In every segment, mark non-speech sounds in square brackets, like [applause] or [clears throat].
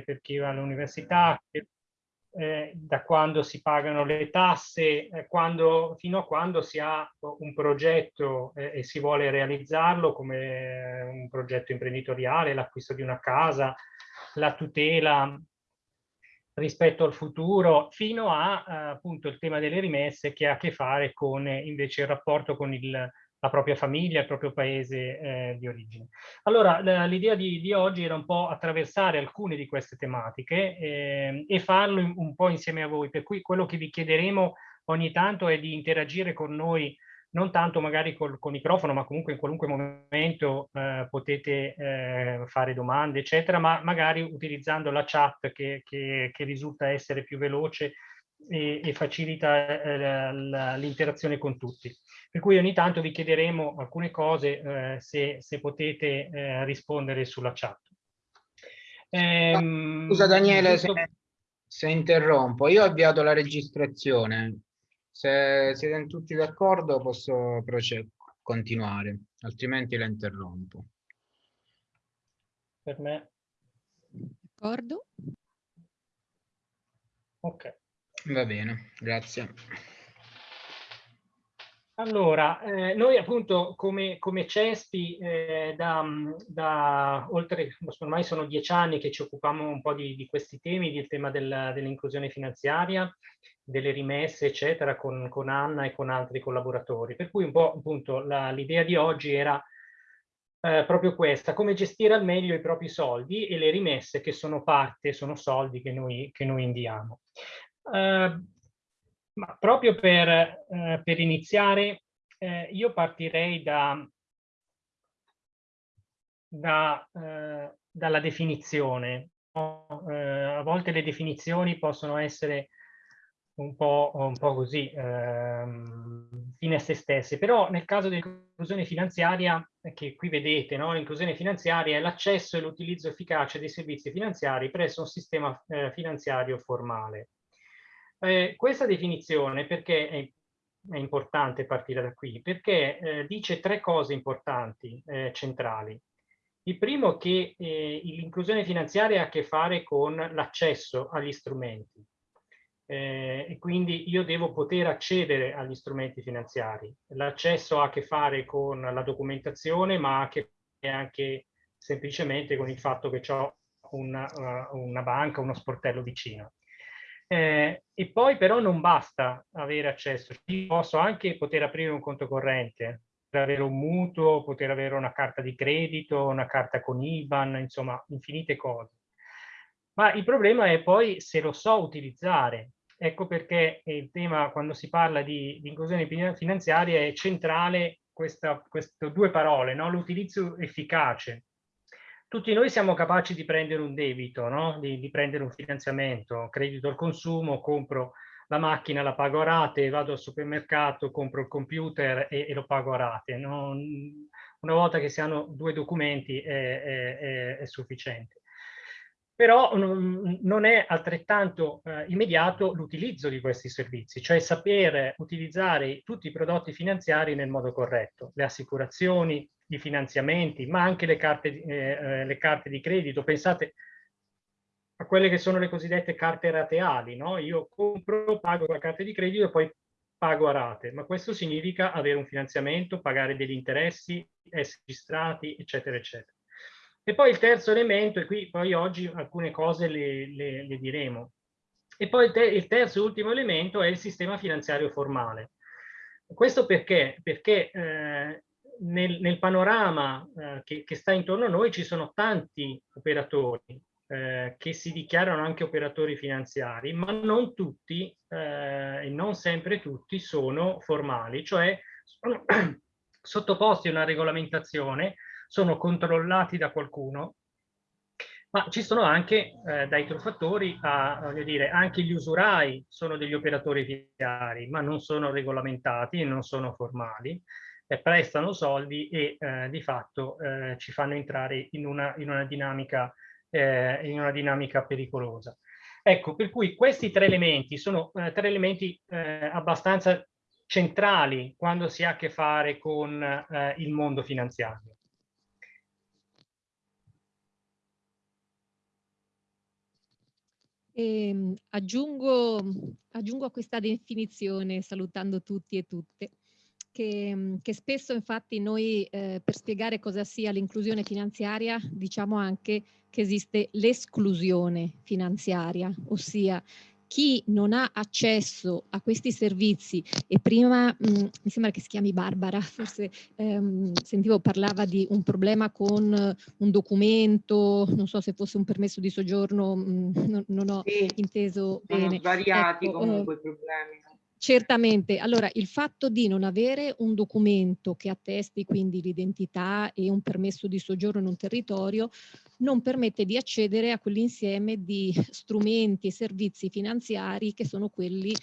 per chi va all'università, eh, da quando si pagano le tasse, eh, quando, fino a quando si ha un progetto eh, e si vuole realizzarlo come un progetto imprenditoriale, l'acquisto di una casa, la tutela rispetto al futuro, fino a eh, appunto il tema delle rimesse che ha a che fare con invece il rapporto con il, la propria famiglia, il proprio paese eh, di origine. Allora, l'idea di, di, oggi era un po' attraversare alcune di queste tematiche eh, e farlo in, un po' insieme a voi, per cui quello che vi chiederemo ogni tanto è di interagire con noi, non tanto magari col, col microfono, ma comunque in qualunque momento eh, potete eh, fare domande, eccetera, ma magari utilizzando la chat che, che, che risulta essere più veloce e, e facilita eh, l'interazione con tutti. Per cui ogni tanto vi chiederemo alcune cose eh, se, se, potete eh, rispondere sulla chat. Ehm, Scusa Daniele giusto... se, se, interrompo, io ho avviato la registrazione, se siete tutti d'accordo posso continuare, altrimenti la interrompo. Per me. D'accordo. Ok. Va bene, grazie. Allora, eh, noi appunto come, come CESPI eh, da, da, oltre, ormai sono dieci anni che ci occupiamo un po' di, di questi temi, del tema del, dell'inclusione finanziaria, delle rimesse, eccetera, con, con, Anna e con altri collaboratori. Per cui un po' appunto l'idea di oggi era eh, proprio questa, come gestire al meglio i propri soldi e le rimesse che sono parte, sono soldi che noi, che noi inviamo. Eh, ma proprio per, eh, per iniziare, eh, io partirei da, da, eh, dalla definizione. Eh, a volte le definizioni possono essere un po', un po così, ehm, fine a se stesse, però nel caso dell'inclusione finanziaria, che qui vedete, no? l'inclusione finanziaria è l'accesso e l'utilizzo efficace dei servizi finanziari presso un sistema eh, finanziario formale. Eh, questa definizione, perché è, è, importante partire da qui? Perché eh, dice tre cose importanti, eh, centrali. Il primo che eh, l'inclusione finanziaria ha a che fare con l'accesso agli strumenti. Eh, e quindi io devo poter accedere agli strumenti finanziari. L'accesso ha a che fare con la documentazione, ma ha a che fare anche semplicemente con il fatto che ho una, una banca, uno sportello vicino. Eh, e poi però non basta avere accesso, io posso anche poter aprire un conto corrente, poter avere un mutuo, poter avere una carta di credito, una carta con IBAN, insomma infinite cose. Ma il problema è poi se lo so utilizzare. Ecco perché il tema, quando si parla di, di inclusione finanziaria, è centrale queste due parole, no? l'utilizzo efficace tutti noi siamo capaci di prendere un debito, no? di, di, prendere un finanziamento, credito al consumo, compro la macchina, la pago a rate, vado al supermercato, compro il computer e, e lo pago a rate. No? Una volta che si hanno due documenti è, è, è, sufficiente. Però non, non è altrettanto eh, immediato l'utilizzo di questi servizi, cioè sapere utilizzare tutti i prodotti finanziari nel modo corretto, le assicurazioni, di finanziamenti, ma anche le carte, eh, eh, le carte di credito. Pensate a quelle che sono le cosiddette carte rateali, no? Io compro, pago la carta di credito e poi pago a rate, ma questo significa avere un finanziamento, pagare degli interessi, essere registrati, eccetera, eccetera. E poi il terzo elemento, e qui poi oggi alcune cose le, le, le diremo, e poi il, te il terzo e ultimo elemento è il sistema finanziario formale. Questo perché? Perché eh, nel, nel panorama eh, che, che, sta intorno a noi ci sono tanti operatori eh, che si dichiarano anche operatori finanziari, ma non tutti eh, e non sempre tutti sono formali, cioè sono [clears throat] sottoposti a una regolamentazione, sono controllati da qualcuno, ma ci sono anche eh, dai truffatori a, voglio dire, anche gli usurai sono degli operatori finanziari, ma non sono regolamentati e non sono formali prestano soldi e eh, di fatto eh, ci fanno entrare in una, in una, dinamica, eh, in una dinamica pericolosa. Ecco, per cui questi tre elementi sono eh, tre elementi eh, abbastanza centrali quando si ha a che fare con il mondo finanziario. E, ehm, aggiungo, aggiungo a questa definizione, salutando tutti e tutte, che, che spesso infatti noi eh, per spiegare cosa sia l'inclusione finanziaria diciamo anche che esiste l'esclusione finanziaria, ossia chi non ha accesso a questi servizi e prima mh, mm, mi sembra che si chiami Barbara, [laughs] forse ehm, sentivo parlava di un problema con un documento, non so se fosse un permesso di soggiorno, mh, mm, non, non, ho sì, inteso bene. svariati ecco, comunque i problemi. Certamente, allora il fatto di non avere un documento che attesti quindi l'identità e un permesso di soggiorno in un territorio non permette di accedere a quell'insieme di strumenti e servizi finanziari che sono quelli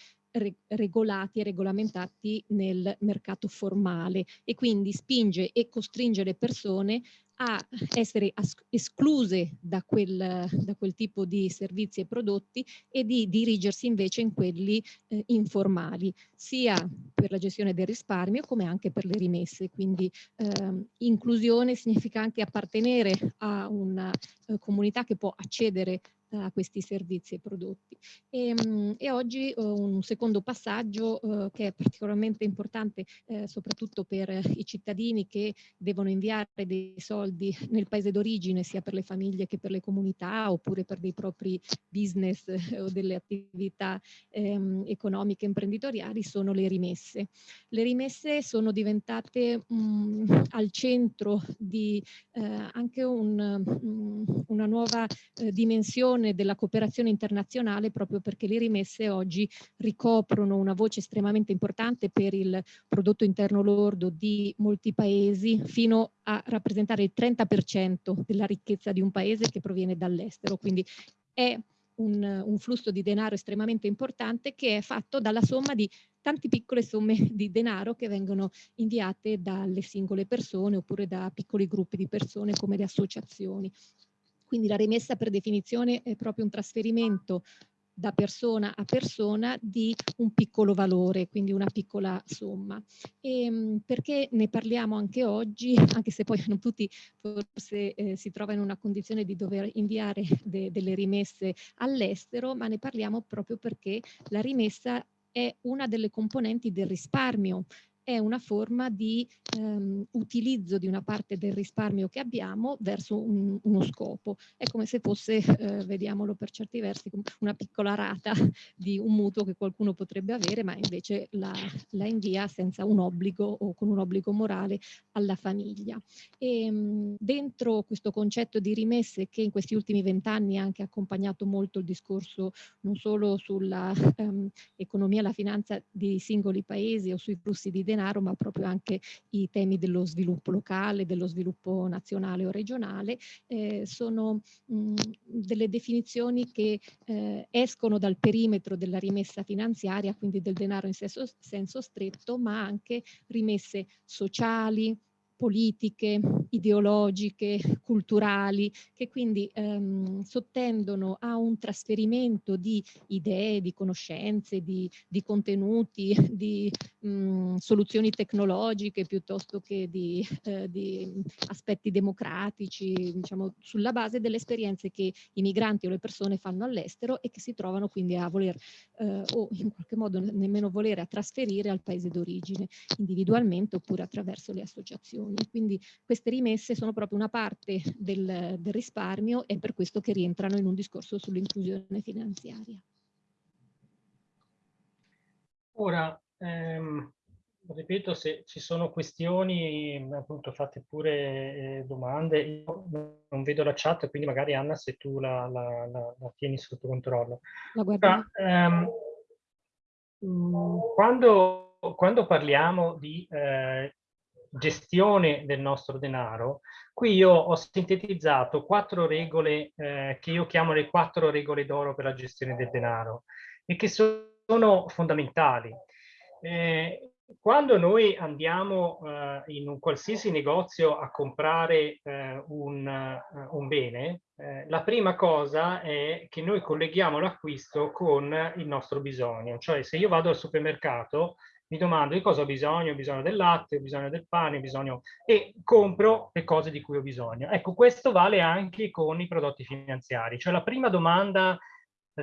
regolati e regolamentati nel mercato formale e quindi spinge e costringe le persone a essere escluse da quel, da quel, tipo di servizi e prodotti e di dirigersi invece in quelli eh, informali, sia per la gestione del risparmio come anche per le rimesse. Quindi eh, inclusione significa anche appartenere a una eh, comunità che può accedere a questi servizi e prodotti. E, ehm, e oggi uh, un secondo passaggio uh, che è particolarmente importante uh, soprattutto per i cittadini che devono inviare dei soldi nel paese d'origine sia per le famiglie che per le comunità oppure per dei propri business o delle attività um, economiche imprenditoriali sono le rimesse. Le rimesse sono diventate um, al centro di anche un, um, una nuova dimensione dimensione della cooperazione internazionale proprio perché le rimesse oggi ricoprono una voce estremamente importante per il prodotto interno lordo di molti paesi fino a rappresentare il 30% della ricchezza di un paese che proviene dall'estero. Quindi è un, un, flusso di denaro estremamente importante che è fatto dalla somma di tante piccole somme di denaro che vengono inviate dalle singole persone oppure da piccoli gruppi di persone come le associazioni. Quindi la rimessa per definizione è proprio un trasferimento da persona a persona di un piccolo valore, quindi una piccola somma. E, ehm, perché ne parliamo anche oggi, [laughs] anche se poi non tutti forse eh, si trovano in una condizione di dover inviare de delle rimesse all'estero, ma ne parliamo proprio perché la rimessa è una delle componenti del risparmio è una forma di ehm, utilizzo di una parte del risparmio che abbiamo verso un, uno scopo. È come se fosse, eh, vediamolo per certi versi, una piccola rata [laughs] di un mutuo che qualcuno potrebbe avere, ma invece la, la invia senza un obbligo o con un obbligo morale alla famiglia. E, ehm, dentro questo concetto di rimesse che in questi ultimi vent'anni ha anche accompagnato molto il discorso non solo sull'economia ehm, e la finanza di singoli paesi o sui flussi di denaro, denaro, ma proprio anche i temi dello sviluppo locale, dello sviluppo nazionale o regionale, eh, sono mh, delle definizioni che eh, escono dal perimetro della rimessa finanziaria, quindi del denaro in senso, senso stretto, ma anche rimesse sociali, politiche, ideologiche, culturali, che quindi ehm, sottendono a un trasferimento di idee, di conoscenze, di, di contenuti, di mh, soluzioni tecnologiche piuttosto che di, eh, di, aspetti democratici, diciamo, sulla base delle esperienze che i migranti o le persone fanno all'estero e che si trovano quindi a voler eh, o in qualche modo nemmeno volere a trasferire al paese d'origine individualmente oppure attraverso le associazioni risparmi. Quindi queste rimesse sono proprio una parte del, del risparmio e per questo che rientrano in un discorso sull'inclusione finanziaria. Ora, ehm, ripeto, se ci sono questioni, appunto fate pure eh, domande, io non vedo la chat, quindi magari Anna se tu la, la, la, la tieni sotto controllo. La guardiamo. ehm, mm, quando, quando, parliamo di eh, gestione del nostro denaro, qui io ho sintetizzato quattro regole eh, che io chiamo le quattro regole d'oro per la gestione del denaro e che sono fondamentali. Eh, quando noi andiamo eh, in un qualsiasi negozio a comprare eh, un, uh, un, bene, eh, la prima cosa è che noi colleghiamo l'acquisto con il nostro bisogno. Cioè se io vado al supermercato mi domando di cosa ho bisogno, ho bisogno del latte, ho bisogno del pane, ho bisogno... e compro le cose di cui ho bisogno. Ecco, questo vale anche con i prodotti finanziari. Cioè la prima domanda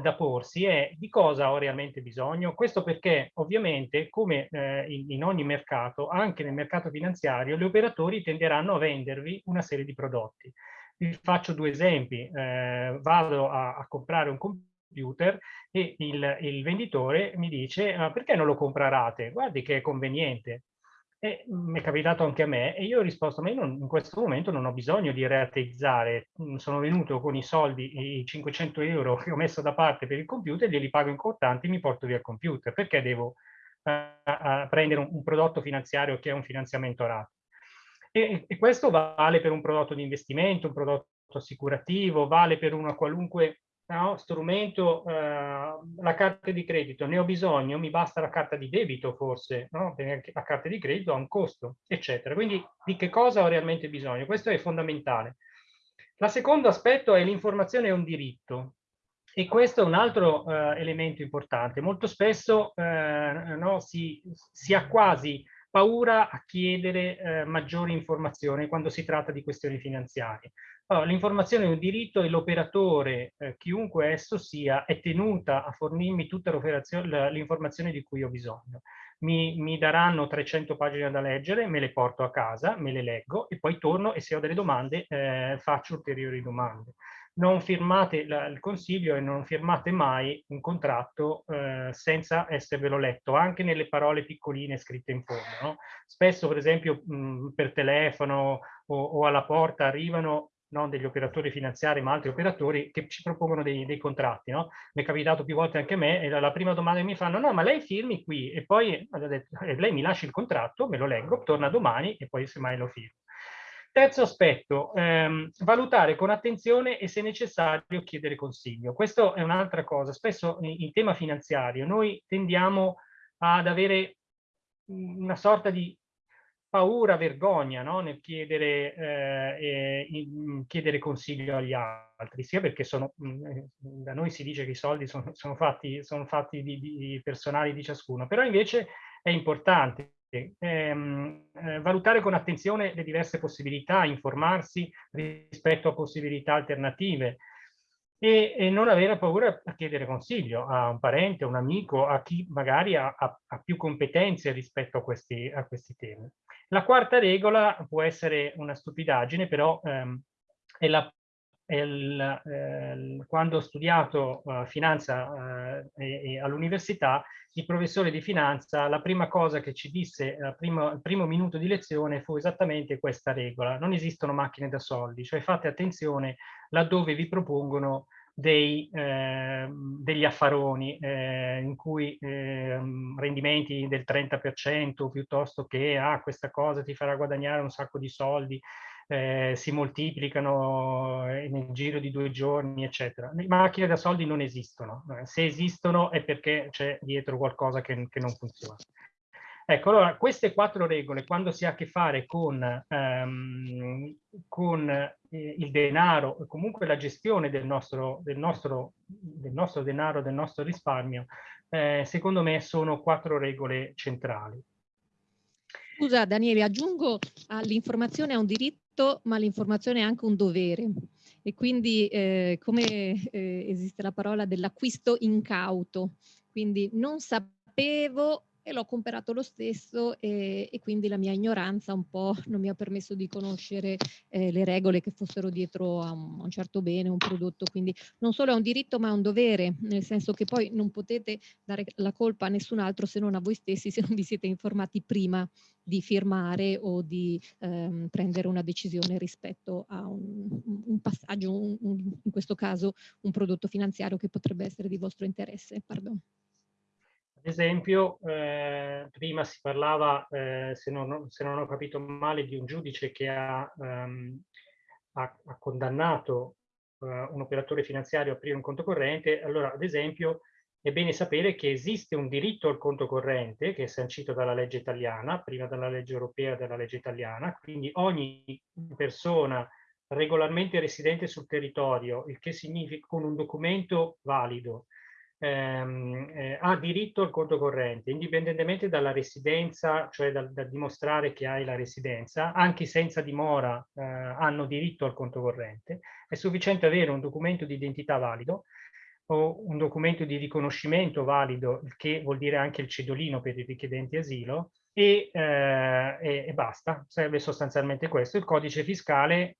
da porsi è di cosa ho realmente bisogno. Questo perché ovviamente come eh, in, in, ogni mercato, anche nel mercato finanziario, gli operatori tenderanno a vendervi una serie di prodotti. Vi faccio due esempi. Eh, vado a, a, comprare un computer e il, il venditore mi dice ah, perché non lo comprate? Guardi che è conveniente. E mi è capitato anche a me e io ho risposto, ma io non, in questo momento non ho bisogno di rateizzare, mm, sono venuto con i soldi, i 500 euro che ho messo da parte per il computer, glieli pago in contanti e mi porto via il computer, perché devo uh, prendere un, un, prodotto finanziario che è un finanziamento a rate? E, e questo vale per un prodotto di investimento, un prodotto assicurativo, vale per una qualunque no, strumento, eh, la carta di credito, ne ho bisogno, mi basta la carta di debito forse, no? perché la carta di credito ha un costo, eccetera. Quindi di che cosa ho realmente bisogno? Questo è fondamentale. La secondo aspetto è l'informazione è un diritto. E questo è un altro eh, elemento importante. Molto spesso eh, no, si, si, ha quasi paura a chiedere eh, maggiori informazioni quando si tratta di questioni finanziarie. Allora, L'informazione è un diritto e l'operatore, eh, chiunque esso sia, è tenuta a fornirmi tutta l'informazione di cui ho bisogno. Mi, mi, daranno 300 pagine da leggere, me le porto a casa, me le leggo e poi torno e se ho delle domande eh, faccio ulteriori domande. Non firmate la, il consiglio e non firmate mai un contratto eh, senza esservelo letto, anche nelle parole piccoline scritte in fondo. No? Spesso, per esempio, mh, per telefono o, o alla porta arrivano non degli operatori finanziari ma altri operatori che ci propongono dei, dei contratti. No? Mi è capitato più volte anche a me e la, la, prima domanda che mi fanno no ma lei firmi qui e poi detto, lei mi lascia il contratto, me lo leggo, torna domani e poi semmai lo firmo. Terzo aspetto, ehm, valutare con attenzione e se necessario chiedere consiglio. Questo è un'altra cosa. Spesso in, in tema finanziario noi tendiamo ad avere una sorta di paura, vergogna no? nel chiedere, eh, in, chiedere, consiglio agli altri, sia perché sono, mm, eh, da noi si dice che i soldi sono, sono fatti, sono fatti di, di, personali di ciascuno, però invece è importante ehm, eh, valutare con attenzione le diverse possibilità, informarsi rispetto a possibilità alternative, e, e, non avere paura a chiedere consiglio a un parente, a un amico, a chi magari ha, ha, ha più competenze rispetto a questi, a questi, temi. La quarta regola può essere una stupidaggine, però ehm, è la il, eh, quando ho studiato uh, finanza uh, all'università, il professore di finanza, la prima cosa che ci disse al primo, primo, minuto di lezione fu esattamente questa regola. Non esistono macchine da soldi, cioè fate attenzione laddove vi propongono dei, eh, degli affaroni eh, in cui eh, rendimenti del 30% piuttosto che ah, questa cosa ti farà guadagnare un sacco di soldi eh, si moltiplicano eh, nel giro di due giorni, eccetera. Le macchine da soldi non esistono. Eh, se esistono è perché c'è dietro qualcosa che, che non funziona. Ecco, allora, queste quattro regole, quando si ha a che fare con, ehm, con eh, il denaro e comunque la gestione del nostro, del nostro, del nostro denaro, del nostro risparmio, eh, secondo me sono quattro regole centrali. Scusa Daniele, aggiungo all'informazione è un diritto, ma l'informazione è anche un dovere. E quindi eh, come eh, esiste la parola dell'acquisto incauto, quindi non sapevo e l'ho comprato lo stesso e, e, quindi la mia ignoranza un po' non mi ha permesso di conoscere eh, le regole che fossero dietro a un, a un, certo bene, un prodotto. Quindi non solo è un diritto ma è un dovere, nel senso che poi non potete dare la colpa a nessun altro se non a voi stessi, se non vi siete informati prima di firmare o di ehm, prendere una decisione rispetto a un, un passaggio, un, in questo caso un prodotto finanziario che potrebbe essere di vostro interesse. Pardon esempio, eh, prima si parlava, eh, se, non, se, non, ho capito male, di un giudice che ha, um, ha, ha condannato uh, un operatore finanziario a aprire un conto corrente. Allora, ad esempio, è bene sapere che esiste un diritto al conto corrente che è sancito dalla legge italiana, prima dalla legge europea e dalla legge italiana, quindi ogni persona regolarmente residente sul territorio, il che significa con un documento valido, ehm, eh, ha diritto al conto corrente, indipendentemente dalla residenza, cioè dal, dal dimostrare che hai la residenza, anche senza dimora eh, hanno diritto al conto corrente. È sufficiente avere un documento di identità valido o un documento di riconoscimento valido, che vuol dire anche il cedolino per i richiedenti asilo, e, eh, e, e basta, serve sostanzialmente questo. Il codice fiscale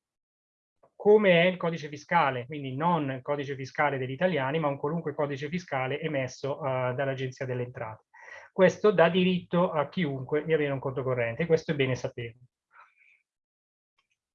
come è il codice fiscale, quindi non il codice fiscale degli italiani, ma un qualunque codice fiscale emesso uh, dall'Agenzia delle Entrate. Questo dà diritto a chiunque di avere un conto corrente, questo è bene saperlo.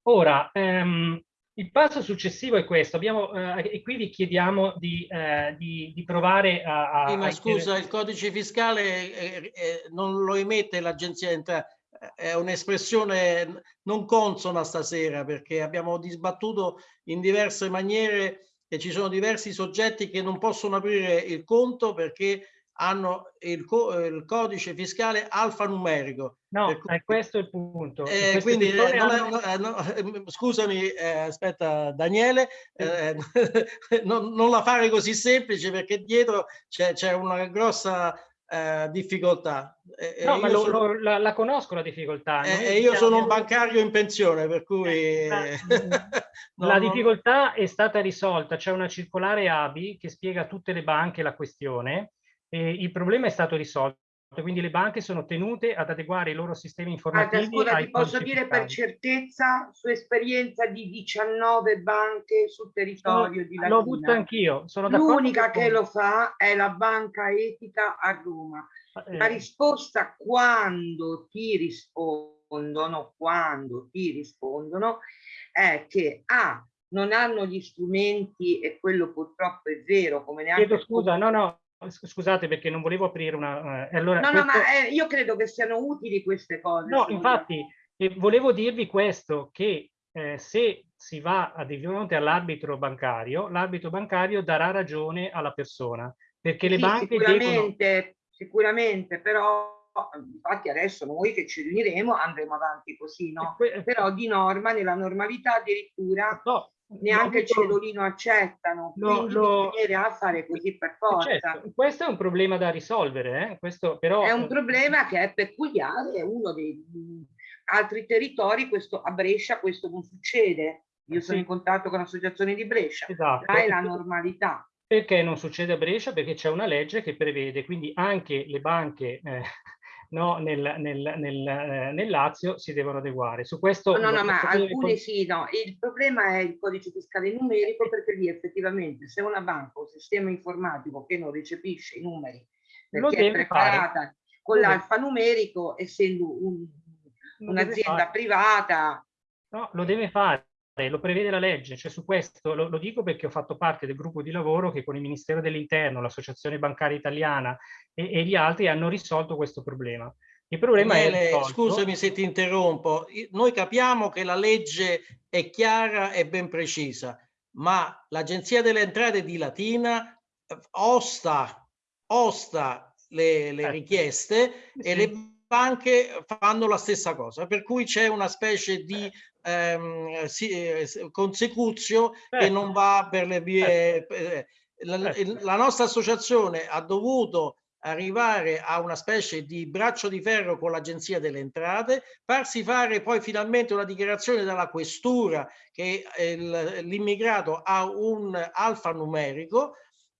Ora, ehm, il passo successivo è questo, Abbiamo, eh, e qui vi chiediamo di, eh, di, di provare a... a sì, ma scusa, il codice fiscale eh, eh non lo emette l'Agenzia Entrate, è un'espressione non consona stasera perché abbiamo disbattuto in diverse maniere e ci sono diversi soggetti che non possono aprire il conto perché hanno il, co il codice fiscale alfanumerico. No, cui, è questo il punto. Eh, quindi, eh, non hanno... è, no, eh, scusami, eh, aspetta Daniele, eh, [laughs] non, non, la fare così semplice perché dietro c'è una grossa eh, difficoltà. Eh, no, ma lo, sono... lo, la, la, conosco la difficoltà. Eh, io sono un bancario in pensione, per cui... [laughs] La, no, la difficoltà è stata risolta, c'è una circolare ABI che spiega a tutte le banche la questione, e il problema è stato risolto quindi le banche sono tenute ad adeguare i loro sistemi informativi. Scusa, ti posso dire per certezza, su esperienza di 19 banche sul territorio sono, di Latina. L'ho avuto anch'io. L'unica che lo fa è la Banca Etica a Roma. Eh. La risposta quando ti rispondono, quando ti rispondono, è che A, non hanno gli strumenti e quello purtroppo è vero, come neanche... Chiedo scusa, no, no, Scusate perché non volevo aprire una... Eh, allora, no, questo... no, ma eh, io credo che siano utili queste cose. No, infatti, eh, volevo dirvi questo, che eh, se si va di fronte all'arbitro bancario, l'arbitro bancario darà ragione alla persona, perché le sì, banche sicuramente, devono... Sicuramente, però infatti adesso noi che ci riuniremo andremo avanti così, no? Però di norma, nella normalità addirittura... No, neanche il cellulino accettano, lo, quindi lo... bisognerà fare così per forza. Certo, questo è un problema da risolvere, eh? questo però... È un problema che è peculiare, è uno dei altri territori, questo, a Brescia questo non succede. Io sono in contatto con l'associazione di Brescia, esatto. è la normalità. Perché non succede a Brescia? Perché c'è una legge che prevede, quindi anche le banche eh, no, nel, nel, nel, eh, nel, Lazio si devono adeguare. Su questo no, no, ma alcune sì, no. Il problema è il codice fiscale numerico perché lì effettivamente se una banca o un sistema informatico che non recepisce i numeri perché è preparata fare. con l'alfanumerico, essendo un, un'azienda privata. No, lo deve fare lo prevede la legge, cioè su questo lo, lo, dico perché ho fatto parte del gruppo di lavoro che con il Ministero dell'Interno, l'Associazione Bancaria Italiana e, e, gli altri hanno risolto questo problema. Il problema Bene, è Scusami se ti interrompo, noi capiamo che la legge è chiara e ben precisa, ma l'Agenzia delle Entrate di Latina eh, osta, osta le, le eh. richieste sì. e le banche fanno la stessa cosa, per cui c'è una specie di ehm, si, eh, consecuzio certo. che non va per le vie. Certo. Eh, la, certo. la nostra associazione ha dovuto arrivare a una specie di braccio di ferro con l'agenzia delle entrate, farsi fare poi finalmente una dichiarazione dalla questura che l'immigrato ha un alfanumerico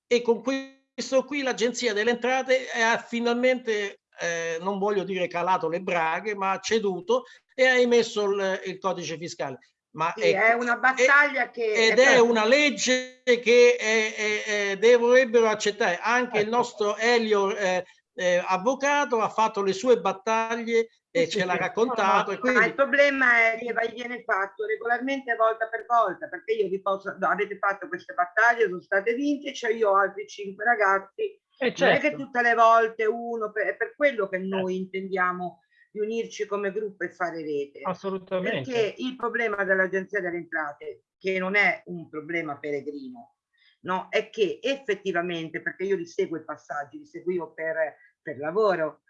e con questo qui l'agenzia delle entrate ha finalmente eh, non voglio dire calato le braghe, ma ha ceduto e ha emesso il, il codice fiscale. Ma sì, è, è, una battaglia è, che... Ed è, è una legge che è, dovrebbero accettare. Anche ecco. il nostro Elio eh, eh, avvocato ha fatto le sue battaglie e ce l'ha raccontato. No, quindi... Ma il problema è che viene fatto regolarmente volta per volta, perché io vi posso, no, avete fatto queste battaglie, sono state vinte, cioè io ho altri cinque ragazzi eh certo. Non è che certo. tutte le volte uno, per, è per quello che noi certo. intendiamo di unirci come gruppo e fare rete. Assolutamente. Perché il problema dell'Agenzia delle Entrate, che non è un problema peregrino, no? è che effettivamente, perché io li seguo i passaggi, li seguivo per, per lavoro,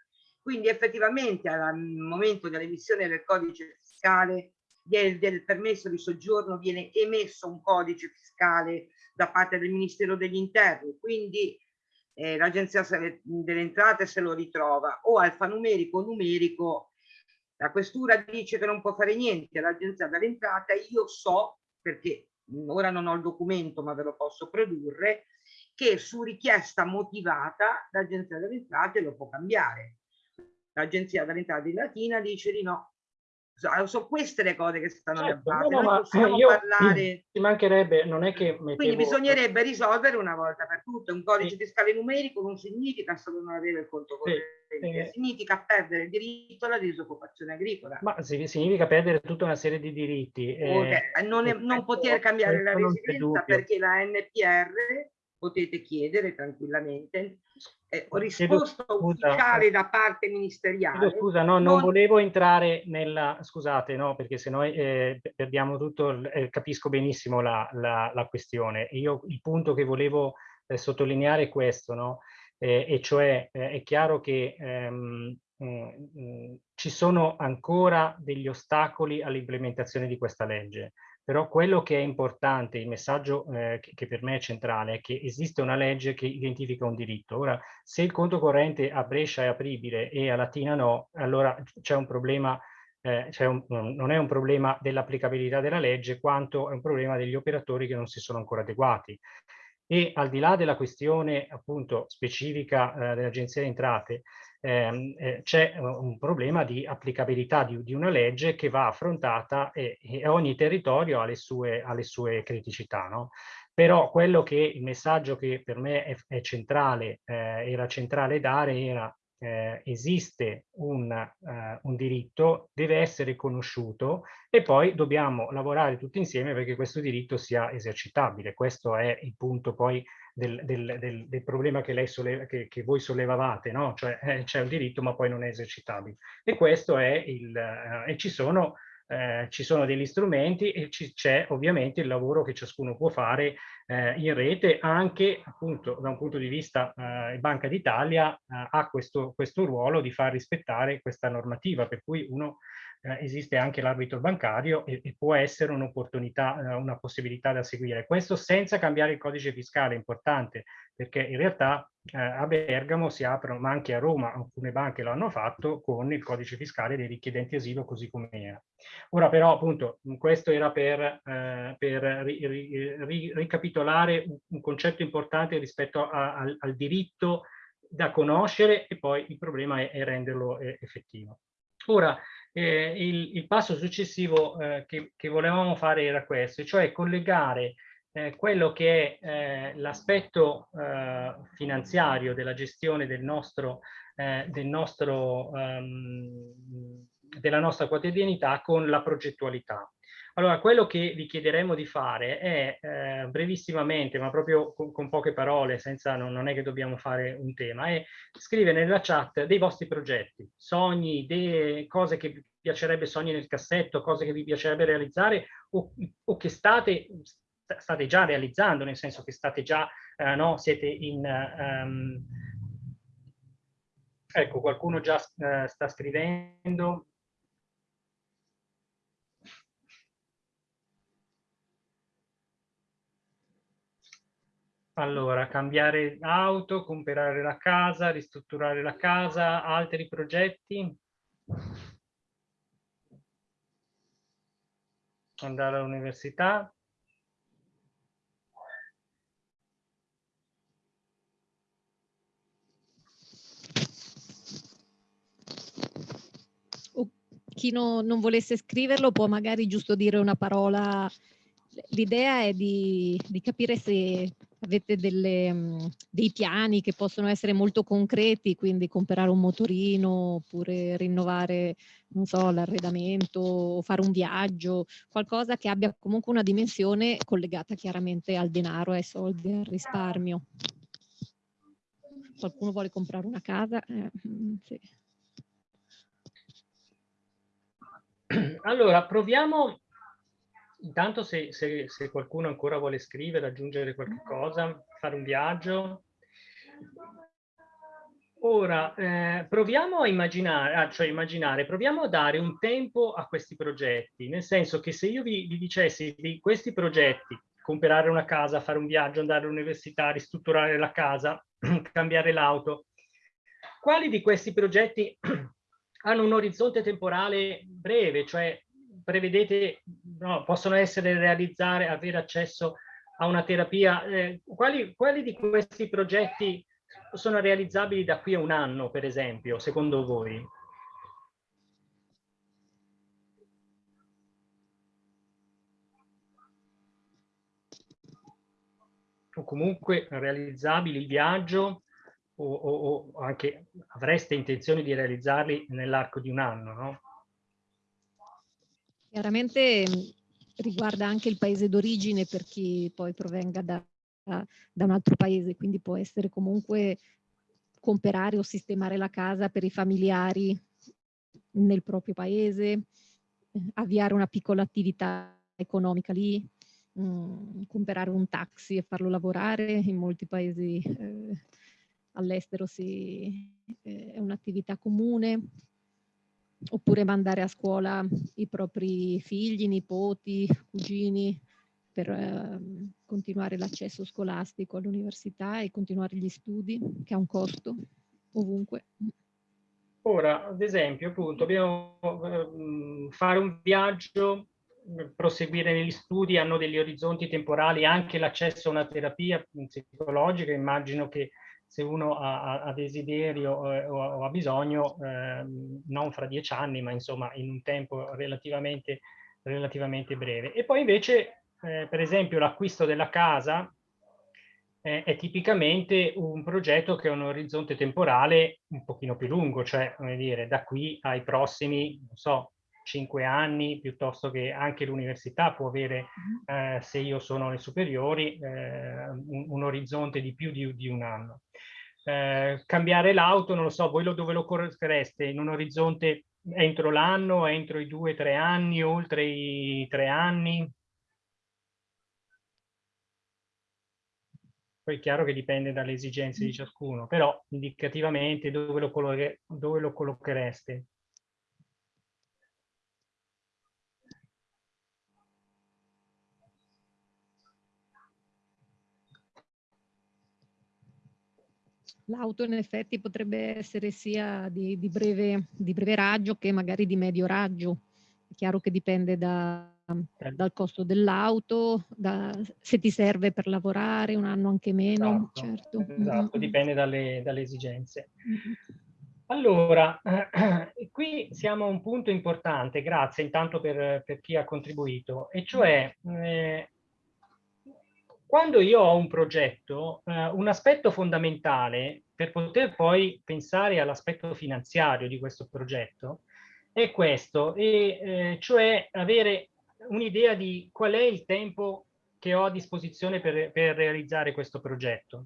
quindi effettivamente al momento dell'emissione del codice fiscale del, del, permesso di soggiorno viene emesso un codice fiscale da parte del Ministero degli Interni, quindi eh, l'agenzia delle entrate se lo ritrova o alfanumerico numerico la questura dice che non può fare niente l'agenzia delle entrate io so perché ora non ho il documento ma ve lo posso produrre che su richiesta motivata l'Agenzia delle Entrate lo può cambiare. L'Agenzia delle Entrate di Latina dice di no, sono so queste le cose che stanno certo, base. No, no, possiamo io, parlare... [clears throat] Ci mancherebbe, non è che... Mettevo... Quindi bisognerebbe risolvere una volta per tutte. Un codice sì. fiscale numerico non significa solo non avere il conto corrente, sì. significa perdere il diritto alla disoccupazione agricola. Ma significa perdere tutta una serie di diritti. Okay. Eh, non, è, non poter cambiare la residenza perché la NPR potete chiedere tranquillamente eh, risposta ufficiale da parte ministeriale. Scusa, no, non, non, volevo entrare nella... Scusate, no, perché se noi eh, perdiamo tutto, eh, capisco benissimo la, la, la, questione. Io il punto che volevo eh, sottolineare è questo, no? Eh, e cioè eh, è chiaro che ehm, mh, mh, ci sono ancora degli ostacoli all'implementazione di questa legge. Però quello che è importante, il messaggio eh, che, che, per me è centrale, è che esiste una legge che identifica un diritto. Ora, se il conto corrente a Brescia è apribile e a Latina no, allora c'è un problema, eh, un, non è un problema dell'applicabilità della legge, quanto è un problema degli operatori che non si sono ancora adeguati. E al di là della questione appunto specifica eh, dell'Agenzia delle Entrate, eh, c'è un problema di applicabilità di, di, una legge che va affrontata e, e ogni territorio ha le sue, ha le sue criticità. No? Però quello che il messaggio che per me è, è centrale, eh, era centrale dare era eh, esiste un, eh, un, diritto, deve essere conosciuto e poi dobbiamo lavorare tutti insieme perché questo diritto sia esercitabile. Questo è il punto poi del, del, del, del problema che, lei solleva, che, che voi sollevavate, no? cioè eh, c'è un diritto ma poi non è esercitabile. E questo è il... Eh, e ci sono eh, ci sono degli strumenti e c'è ovviamente il lavoro che ciascuno può fare eh, in rete. Anche appunto da un punto di vista eh, Banca d'Italia eh, ha questo, questo ruolo di far rispettare questa normativa per cui uno eh, esiste anche l'arbitro bancario e, e, può essere un'opportunità, eh, una possibilità da seguire. Questo senza cambiare il codice fiscale, importante, perché in realtà eh, a Bergamo si aprono, ma anche a Roma, alcune banche lo hanno fatto con il codice fiscale dei richiedenti asilo così come era. Ora però appunto questo era per, eh, per ri, ri, ri, ricapitolare un, un, concetto importante rispetto a, al, al diritto da conoscere e poi il problema è, è renderlo eh, effettivo. Ora, eh, il, il, passo successivo eh, che, che, volevamo fare era questo, cioè collegare eh, quello che è eh, l'aspetto eh, finanziario della gestione del nostro, eh, del nostro, um, della nostra quotidianità con la progettualità. Allora, quello che vi chiederemo di fare è eh, brevissimamente, ma proprio con, con poche parole, senza, non, non, è che dobbiamo fare un tema, è scrivere nella chat dei vostri progetti, sogni, idee, cose che vi piacerebbe, sogni nel cassetto, cose che vi piacerebbe realizzare o, o che state, state già realizzando, nel senso che state già, eh, no, siete in... Um, ecco, qualcuno già uh, sta scrivendo, Allora, cambiare auto, comprare la casa, ristrutturare la casa, altri progetti? Andare all'università? chi no, non volesse scriverlo può magari giusto dire una parola. L'idea è di, di capire se avete delle, mhmm, dei piani che possono essere molto concreti, quindi comprare un motorino oppure rinnovare, non so, l'arredamento o fare un viaggio, qualcosa che abbia comunque una dimensione collegata chiaramente al denaro, ai soldi, al risparmio. Qualcuno vuole comprare una casa? Eh, mm, sì. Allora, proviamo Intanto se, se, se, qualcuno ancora vuole scrivere, aggiungere qualche cosa, fare un viaggio. Ora, eh, proviamo a immaginare, ah, cioè immaginare, proviamo a dare un tempo a questi progetti, nel senso che se io vi, vi dicessi di questi progetti, comprare una casa, fare un viaggio, andare all'università, ristrutturare la casa, [clears throat] cambiare l'auto, quali di questi progetti [clears throat] hanno un orizzonte temporale breve, cioè prevedete, no, possono essere realizzare, avere accesso a una terapia, eh, quali, quali di questi progetti sono realizzabili da qui a un anno, per esempio, secondo voi? O comunque realizzabili il viaggio o, o, o anche avreste intenzione di realizzarli nell'arco di un anno, no? Chiaramente riguarda anche il paese d'origine per chi poi provenga da, da un altro paese, quindi può essere comunque comprare o sistemare la casa per i familiari nel proprio paese, avviare una piccola attività economica lì, mm, comprare un taxi e farlo lavorare. In molti paesi eh, all'estero si, eh, è un'attività comune, oppure mandare a scuola i propri figli, nipoti, cugini per eh, continuare l'accesso scolastico all'università e continuare gli studi, che ha un costo ovunque. Ora, ad esempio, appunto, dobbiamo eh, fare un viaggio, proseguire negli studi, hanno degli orizzonti temporali, anche l'accesso a una terapia psicologica, immagino che se uno ha, ha desiderio eh, o, o, ha bisogno, eh, non fra dieci anni, ma insomma in un tempo relativamente, relativamente breve. E poi invece, eh, per esempio, l'acquisto della casa eh, è tipicamente un progetto che ha un orizzonte temporale un pochino più lungo, cioè, come dire, da qui ai prossimi, non so, cinque anni, piuttosto che anche l'università può avere, mm-hmm. eh, se io sono alle superiori, eh, un, un, orizzonte di più di, di un anno. Eh, cambiare l'auto, non lo so, voi lo, dove lo collochereste? In un orizzonte entro l'anno, entro i due o tre anni, oltre i tre anni? Poi è chiaro che dipende dalle esigenze di ciascuno, però indicativamente dove lo, dove lo collochereste? L'auto in effetti potrebbe essere sia di, di, breve, di, breve, raggio che magari di medio raggio. È chiaro che dipende da, dal costo dell'auto, se ti serve per lavorare, un anno anche meno, esatto, certo. Esatto, dipende dalle, dalle esigenze. Allora, eh, [clears throat] qui siamo a un punto importante, grazie intanto per, per chi ha contribuito, e cioè eh, quando io ho un progetto, eh, un aspetto fondamentale per poter poi pensare all'aspetto finanziario di questo progetto è questo, e, eh, cioè avere un'idea di qual è il tempo che ho a disposizione per, per realizzare questo progetto.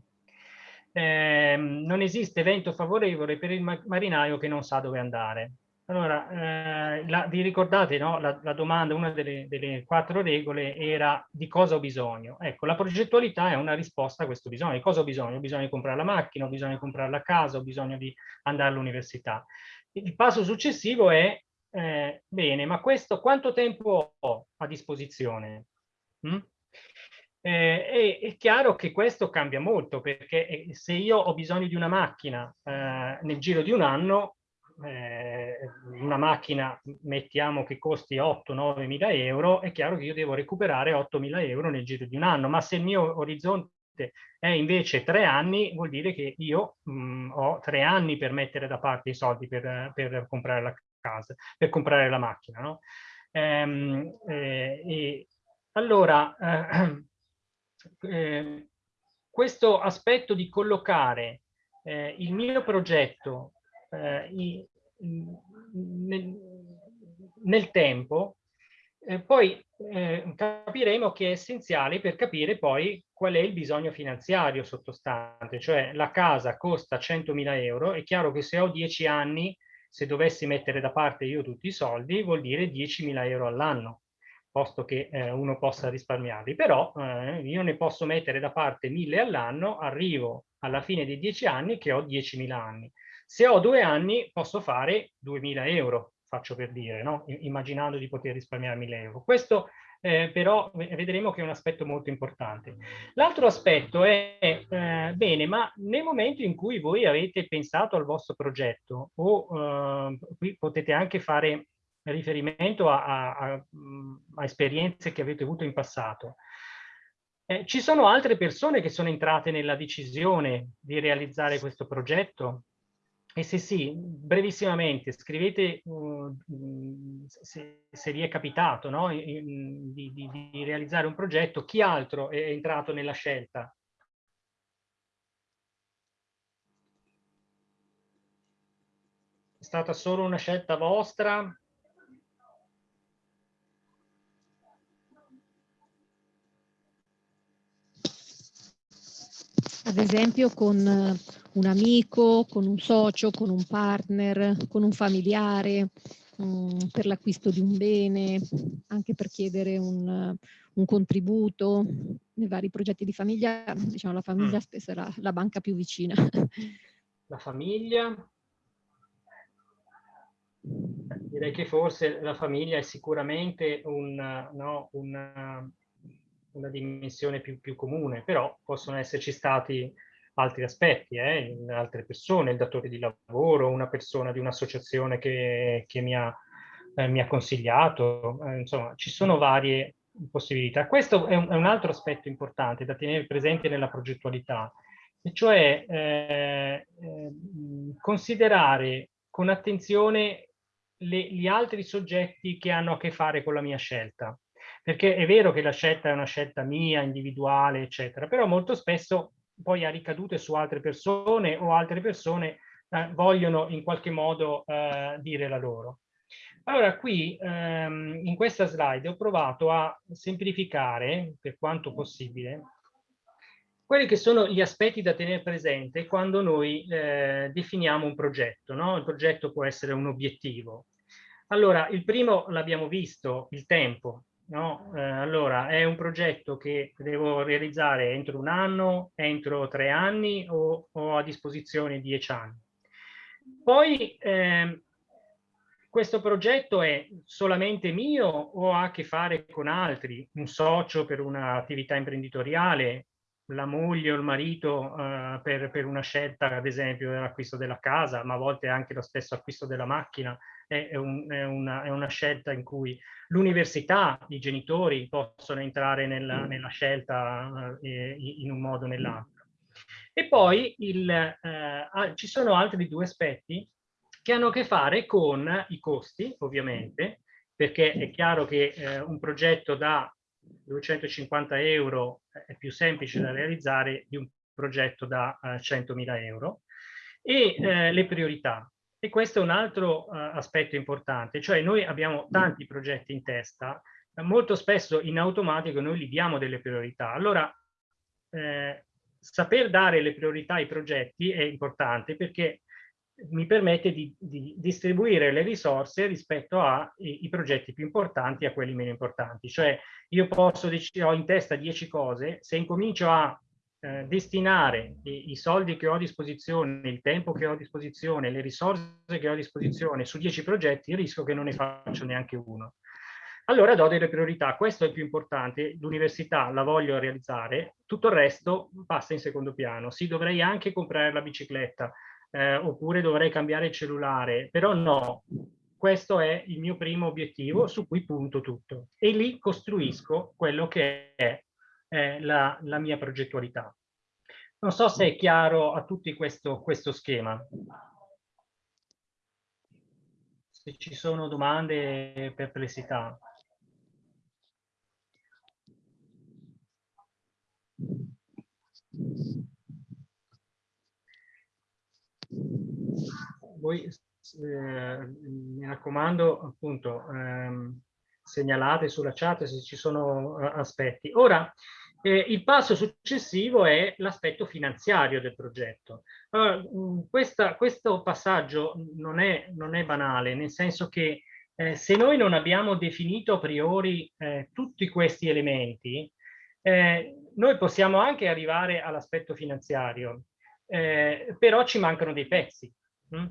Eh, non esiste vento favorevole per il marinaio che non sa dove andare. Allora, eh, la, vi ricordate no? la, la, domanda, una delle, delle, quattro regole era di cosa ho bisogno? Ecco, la progettualità è una risposta a questo bisogno. Di cosa ho bisogno? Ho bisogno di comprare la macchina, ho bisogno di comprare la casa, ho bisogno di andare all'università. Il passo successivo è, eh, bene, ma questo quanto tempo ho a disposizione? Mm? Eh, è, è, chiaro che questo cambia molto perché eh, se io ho bisogno di una macchina eh, nel giro di un anno, eh, una macchina mettiamo che costi 8-9 mila euro, è chiaro che io devo recuperare 8 mila euro nel giro di un anno, ma se il mio orizzonte è invece tre anni, vuol dire che io mh, mm, ho tre anni per mettere da parte i soldi per, per comprare la casa, per comprare la macchina. No? Ehm, eh, allora, eh, [clears throat] eh, questo aspetto di collocare eh, il mio progetto eh, i, nel, nel, tempo, eh, poi eh, capiremo che è essenziale per capire poi qual è il bisogno finanziario sottostante, cioè la casa costa 100.000 euro, è chiaro che se ho 10 anni, se dovessi mettere da parte io tutti i soldi, vuol dire 10.000 euro all'anno posto che eh, uno possa risparmiarli, però eh, io ne posso mettere da parte 1000 all'anno, arrivo alla fine dei 10 anni che ho 10.000 anni. Se ho due anni posso fare 2.000 euro, faccio per dire, no? immaginando di poter risparmiare 1.000 euro. Questo eh, però vedremo che è un aspetto molto importante. L'altro aspetto è, eh, bene, ma nel momento in cui voi avete pensato al vostro progetto, o eh, qui potete anche fare riferimento a, a, a, a, esperienze che avete avuto in passato, Eh, ci sono altre persone che sono entrate nella decisione di realizzare questo progetto? E se sì, brevissimamente, scrivete uh, se, se, vi è capitato no? di, di, di, realizzare un progetto, chi altro è entrato nella scelta? È stata solo una scelta vostra? Ad esempio con un amico, con un socio, con un partner, con un familiare, um, per l'acquisto di un bene, anche per chiedere un, un, contributo nei vari progetti di famiglia. Diciamo la famiglia mm. spesso è la, la banca più vicina. La famiglia? Direi che forse la famiglia è sicuramente un, no, una, una dimensione più, più comune, però possono esserci stati altri aspetti, eh, altre persone, il datore di lavoro, una persona di un'associazione che, che mi, ha, eh, mi, ha, consigliato, eh, insomma ci sono varie possibilità. Questo è un, è un, altro aspetto importante da tenere presente nella progettualità, e cioè eh, eh, considerare con attenzione le, gli altri soggetti che hanno a che fare con la mia scelta. Perché è vero che la scelta è una scelta mia, individuale, eccetera, però molto spesso poi ha ricadute su altre persone o altre persone eh, vogliono in qualche modo eh, dire la loro. Allora qui ehm, in questa slide ho provato a semplificare per quanto possibile quelli che sono gli aspetti da tenere presente quando noi eh, definiamo un progetto. No? Il progetto può essere un obiettivo. Allora, il primo l'abbiamo visto, il tempo. No? Eh, allora, è un progetto che devo realizzare entro un anno, entro tre anni o ho a disposizione dieci anni. Poi eh, questo progetto è solamente mio o ha a che fare con altri? Un socio per un'attività imprenditoriale, la moglie o il marito eh, per, per, una scelta, ad esempio, dell'acquisto della casa, ma a volte anche lo stesso acquisto della macchina è, è, un, è, una, è una, scelta in cui l'università, i genitori possono entrare nella, mm. nella scelta eh, in un modo o nell'altro. E poi il, eh, ci sono altri due aspetti che hanno a che fare con i costi, ovviamente, perché è chiaro che eh, un progetto da 250 euro è più semplice da realizzare di un progetto da eh, 100.000 euro, e eh, le priorità. E questo è un altro uh, aspetto importante, cioè noi abbiamo tanti progetti in testa, molto spesso in automatico noi gli diamo delle priorità. Allora, eh, saper dare le priorità ai progetti è importante perché mi permette di, di distribuire le risorse rispetto ai progetti più importanti a quelli meno importanti. Cioè io posso, ho in testa 10 cose, se incomincio a eh, destinare i, i, soldi che ho a disposizione, il tempo che ho a disposizione, le risorse che ho a disposizione su 10 progetti, rischio che non ne faccio neanche uno. Allora do delle priorità, questo è il più importante, l'università la voglio realizzare, tutto il resto passa in secondo piano. Sì, dovrei anche comprare la bicicletta, eh, oppure dovrei cambiare il cellulare, però no, questo è il mio primo obiettivo su cui punto tutto e lì costruisco quello che è eh, la, la, mia progettualità. Non so se è chiaro a tutti questo, questo schema. Se ci sono domande perplessità. Voi, eh, mi raccomando, appunto, ehm, segnalate sulla chat se ci sono uh, aspetti. Ora, eh, il passo successivo è l'aspetto finanziario del progetto. Allora, mm, questa, questo passaggio non è, non è, banale, nel senso che eh, se noi non abbiamo definito a priori eh, tutti questi elementi, eh, noi possiamo anche arrivare all'aspetto finanziario, eh, però ci mancano dei pezzi. Hm?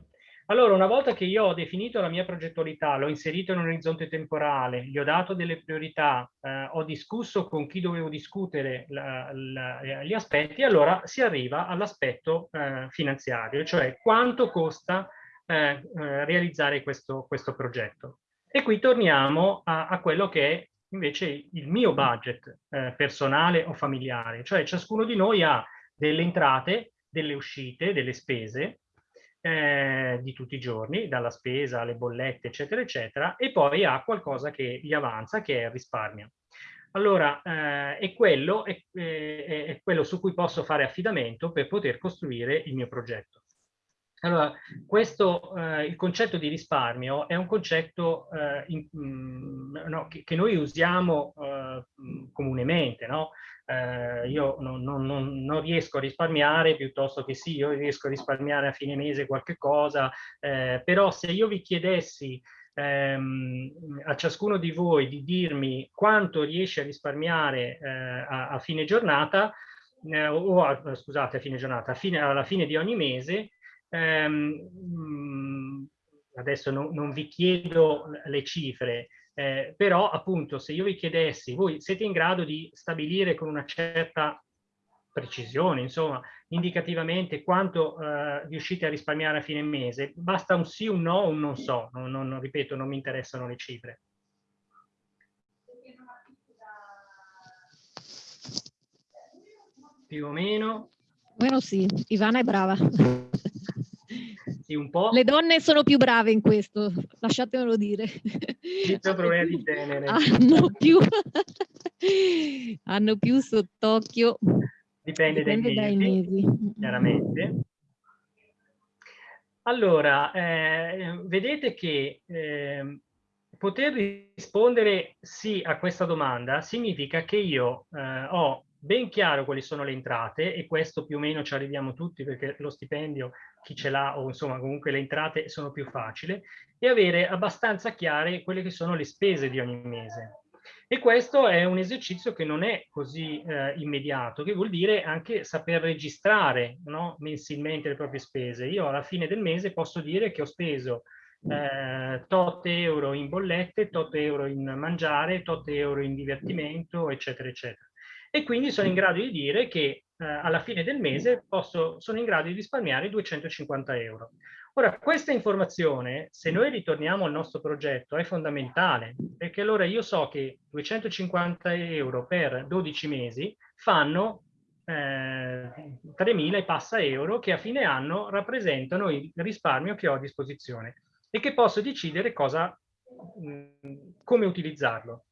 Allora, una volta che io ho definito la mia progettualità, l'ho inserito in un orizzonte temporale, gli ho dato delle priorità, eh, ho discusso con chi dovevo discutere la, la, gli aspetti, allora si arriva all'aspetto eh, finanziario, cioè quanto costa eh, eh realizzare questo, questo, progetto. E qui torniamo a, a quello che è invece il mio budget eh, personale o familiare, cioè ciascuno di noi ha delle entrate, delle uscite, delle spese eh, di tutti i giorni, dalla spesa alle bollette, eccetera, eccetera, e poi ha qualcosa che gli avanza, che è il risparmio. Allora, eh, è, quello, è, è, è quello su cui posso fare affidamento per poter costruire il mio progetto. Allora, questo, eh, il concetto di risparmio è un concetto eh, in, mh, mm, no, che, che, noi usiamo eh, comunemente, no? Eh, io non, non, non, riesco a risparmiare piuttosto che sì, io riesco a risparmiare a fine mese qualche cosa, eh, però se io vi chiedessi ehm, a ciascuno di voi di dirmi quanto riesce a risparmiare eh, a, a, fine giornata, o a, scusate, a fine giornata, a fine, alla fine di ogni mese, ehm, mm, adesso no, non vi chiedo le cifre, eh, però appunto se io vi chiedessi, voi siete in grado di stabilire con una certa precisione, insomma, indicativamente quanto eh, riuscite a risparmiare a fine mese, basta un sì, un no, un non so, non, non, ripeto, non mi interessano le cifre. Più o meno. Meno sì, Ivana è brava. [laughs] Sì, un po'. Le donne sono più brave in questo, lasciatemelo dire. Inizio [laughs] problemi di genere. Hanno più, [laughs] hanno più sott'occhio. Dipende, Dipende dai, mesi, dai, mesi, chiaramente. Allora, eh, vedete che eh, poter rispondere sì a questa domanda significa che io eh, ho ben chiaro quali sono le entrate e questo più o meno ci arriviamo tutti perché lo stipendio chi ce l'ha o insomma comunque le entrate sono più facili e avere abbastanza chiare quelle che sono le spese di ogni mese. E questo è un esercizio che non è così eh, immediato, che vuol dire anche saper registrare no, mensilmente le proprie spese. Io alla fine del mese posso dire che ho speso eh, tot euro in bollette, tot euro in mangiare, tot euro in divertimento, eccetera, eccetera e quindi sono in grado di dire che eh, alla fine del mese posso, sono in grado di risparmiare 250 euro. Ora, questa informazione, se noi ritorniamo al nostro progetto, è fondamentale, perché allora io so che 250 euro per 12 mesi fanno eh, 3.000 e passa euro che a fine anno rappresentano il risparmio che ho a disposizione e che posso decidere cosa, mh, come utilizzarlo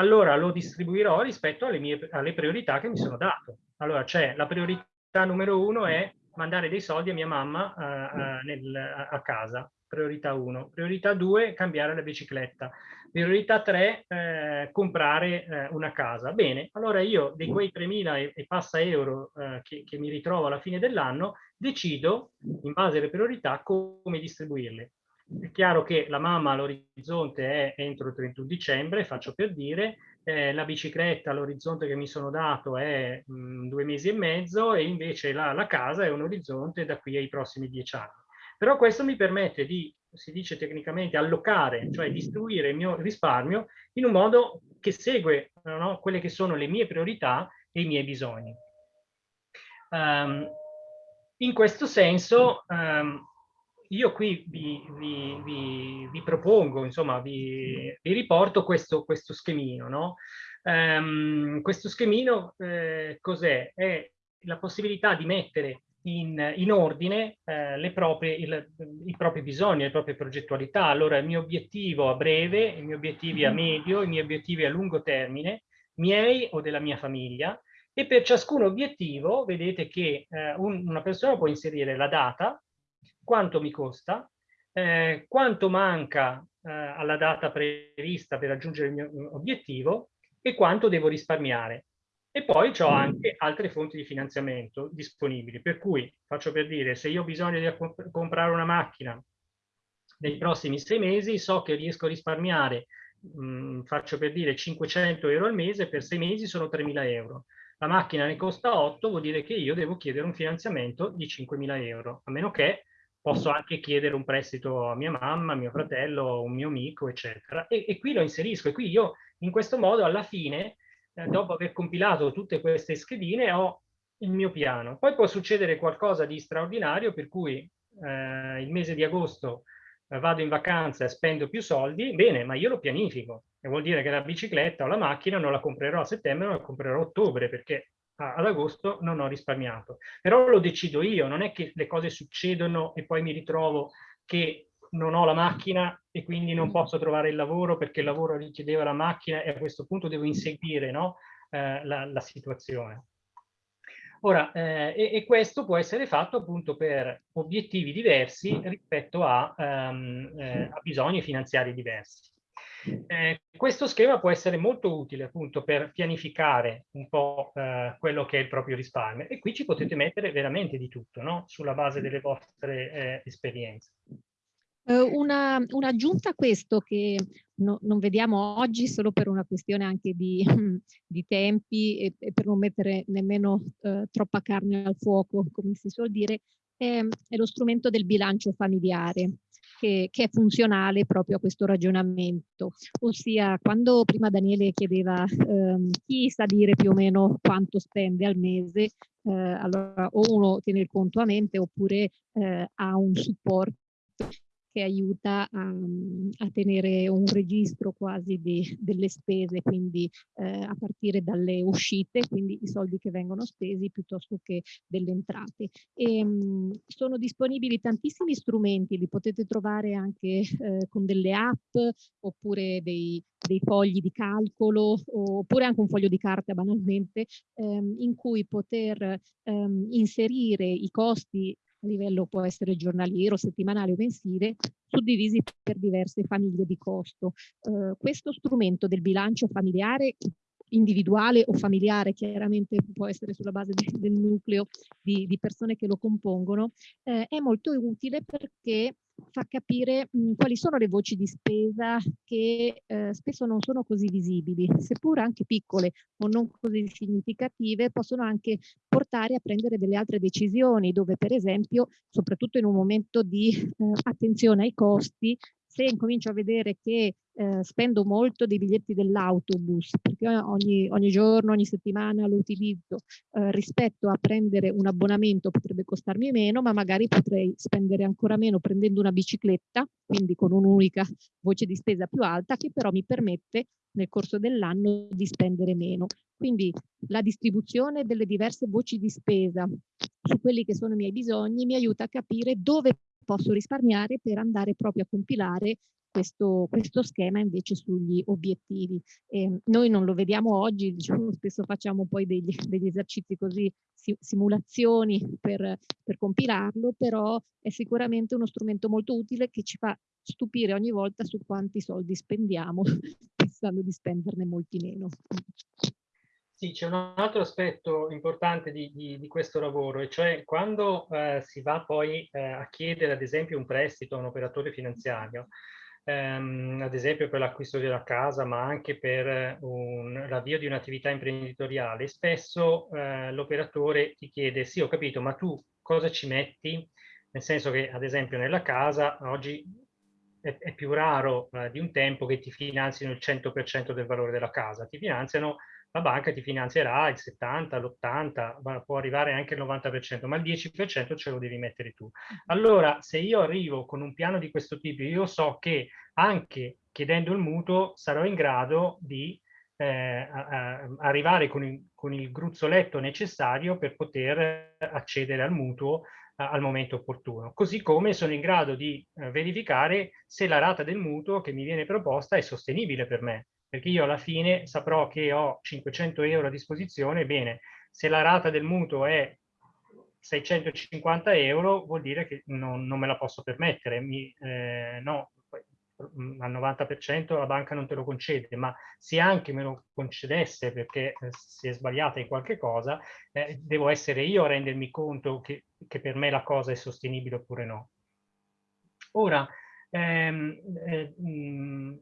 allora lo distribuirò rispetto alle, mie, alle priorità che mi sono dato. Allora c'è la priorità numero uno è mandare dei soldi a mia mamma uh, uh, nel, a casa, priorità 1. Priorità 2, cambiare la bicicletta. Priorità 3, eh, comprare eh, una casa. Bene, allora io di quei 3.000 e, e, passa euro eh, che, che mi ritrovo alla fine dell'anno, decido, in base alle priorità, come distribuirle. È chiaro che la mamma all'orizzonte è entro il 31 dicembre, faccio per dire, eh, la bicicletta all'orizzonte che mi sono dato è mh, mm, due mesi e mezzo e invece la, la casa è un orizzonte da qui ai prossimi dieci anni. Però questo mi permette di, si dice tecnicamente, allocare, cioè distribuire il mio risparmio in un modo che segue no, quelle che sono le mie priorità e i miei bisogni. Um, in questo senso, um, io qui vi, vi, vi, vi propongo, insomma, vi, riporto questo, questo schemino. No? Um, questo schemino eh, cos'è? È la possibilità di mettere in, in ordine eh, le proprie, il, i propri bisogni, le proprie progettualità. Allora il mio obiettivo a breve, i miei obiettivi a medio, i miei obiettivi a lungo termine, miei o della mia famiglia, e per ciascun obiettivo vedete che eh, un, una persona può inserire la data, quanto mi costa, eh, quanto manca eh, alla data prevista per raggiungere il mio obiettivo e quanto devo risparmiare. E poi ho anche altre fonti di finanziamento disponibili, per cui faccio per dire, se io ho bisogno di comp comprare una macchina nei prossimi sei mesi, so che riesco a risparmiare, mh, mm, faccio per dire 500 euro al mese, per sei mesi sono 3.000 euro. La macchina ne costa 8, vuol dire che io devo chiedere un finanziamento di 5.000 euro, a meno che posso anche chiedere un prestito a mia mamma, a mio fratello, un mio amico, eccetera. E, e qui lo inserisco. E qui io, in questo modo, alla fine, eh, dopo aver compilato tutte queste schedine, ho il mio piano. Poi può succedere qualcosa di straordinario, per cui eh, il mese di agosto eh, vado in vacanza e spendo più soldi, bene, ma io lo pianifico. E vuol dire che la bicicletta o la macchina non la comprerò a settembre, ma la comprerò a ottobre, perché ad agosto non ho risparmiato. Però lo decido io, non è che le cose succedono e poi mi ritrovo che non ho la macchina e quindi non posso trovare il lavoro perché il lavoro richiedeva la macchina e a questo punto devo inseguire no? eh, la, la, situazione. Ora, eh, e, e, questo può essere fatto appunto per obiettivi diversi rispetto a, um, eh, a bisogni finanziari diversi. Eh, questo schema può essere molto utile appunto per pianificare un po' eh, quello che è il proprio risparmio e qui ci potete mettere veramente di tutto no? sulla base delle vostre eh, esperienze. Una, un'aggiunta a questo che no, non vediamo oggi solo per una questione anche di, [laughs] di tempi e, e, per non mettere nemmeno eh, troppa carne al fuoco, come si suol dire, è, è lo strumento del bilancio familiare. Che, che, è funzionale proprio a questo ragionamento. Ossia, quando prima Daniele chiedeva ehm, chi sa dire più o meno quanto spende al mese, eh, allora o uno tiene il conto a mente oppure eh, ha un supporto che aiuta a, a, tenere un registro quasi di, delle spese, quindi eh, a partire dalle uscite, quindi i soldi che vengono spesi piuttosto che delle entrate. E, mh, sono disponibili tantissimi strumenti, li potete trovare anche eh, con delle app oppure dei, dei fogli di calcolo oppure anche un foglio di carta banalmente ehm, in cui poter ehm, inserire i costi a livello può essere giornaliero, settimanale o mensile, suddivisi per diverse famiglie di costo. Eh, questo strumento del bilancio familiare individuale o familiare, chiaramente può essere sulla base de, del nucleo di, di, persone che lo compongono, eh, è molto utile perché fa capire mh, quali sono le voci di spesa che eh, spesso non sono così visibili, seppur anche piccole o non così significative, possono anche portare a prendere delle altre decisioni, dove per esempio, soprattutto in un momento di eh, attenzione ai costi, se incomincio a vedere che eh, spendo molto dei biglietti dell'autobus, perché ogni, ogni, giorno, ogni settimana lo utilizzo, eh, rispetto a prendere un abbonamento potrebbe costarmi meno, ma magari potrei spendere ancora meno prendendo una bicicletta, quindi con un'unica voce di spesa più alta, che però mi permette nel corso dell'anno di spendere meno. Quindi la distribuzione delle diverse voci di spesa su quelli che sono i miei bisogni mi aiuta a capire dove posso risparmiare per andare proprio a compilare questo, questo schema invece sugli obiettivi. Eh, noi non lo vediamo oggi, diciamo, [laughs] spesso facciamo poi degli, degli esercizi così, si, simulazioni per, per compilarlo, però è sicuramente uno strumento molto utile che ci fa stupire ogni volta su quanti soldi spendiamo [laughs] pensando di spenderne molti meno. Sì, c'è un altro aspetto importante di, di, di, questo lavoro, e cioè quando eh, si va poi eh, a chiedere ad esempio un prestito a un operatore finanziario, ehm, ad esempio per l'acquisto della casa, ma anche per l'avvio di un'attività imprenditoriale, spesso eh, l'operatore ti chiede, sì ho capito, ma tu cosa ci metti? Nel senso che ad esempio nella casa oggi è, è più raro eh, di un tempo che ti finanziano il 100% del valore della casa, ti finanziano la banca ti finanzierà il 70, l'80, può arrivare anche il 90%, ma il 10% ce lo devi mettere tu. Allora, se io arrivo con un piano di questo tipo, io so che anche chiedendo il mutuo sarò in grado di eh, arrivare con il, con il, gruzzoletto necessario per poter accedere al mutuo al momento opportuno. Così come sono in grado di eh, verificare se la rata del mutuo che mi viene proposta è sostenibile per me perché io alla fine saprò che ho 500 euro a disposizione, bene, se la rata del mutuo è 650 euro vuol dire che non, non me la posso permettere, Mi, eh, no, mm, al 90% la banca non te lo concede, ma se anche me lo concedesse perché eh, si è sbagliata in qualche cosa, eh, devo essere io a rendermi conto che, che, per me la cosa è sostenibile oppure no. Ora, ehm, eh, mh, mm,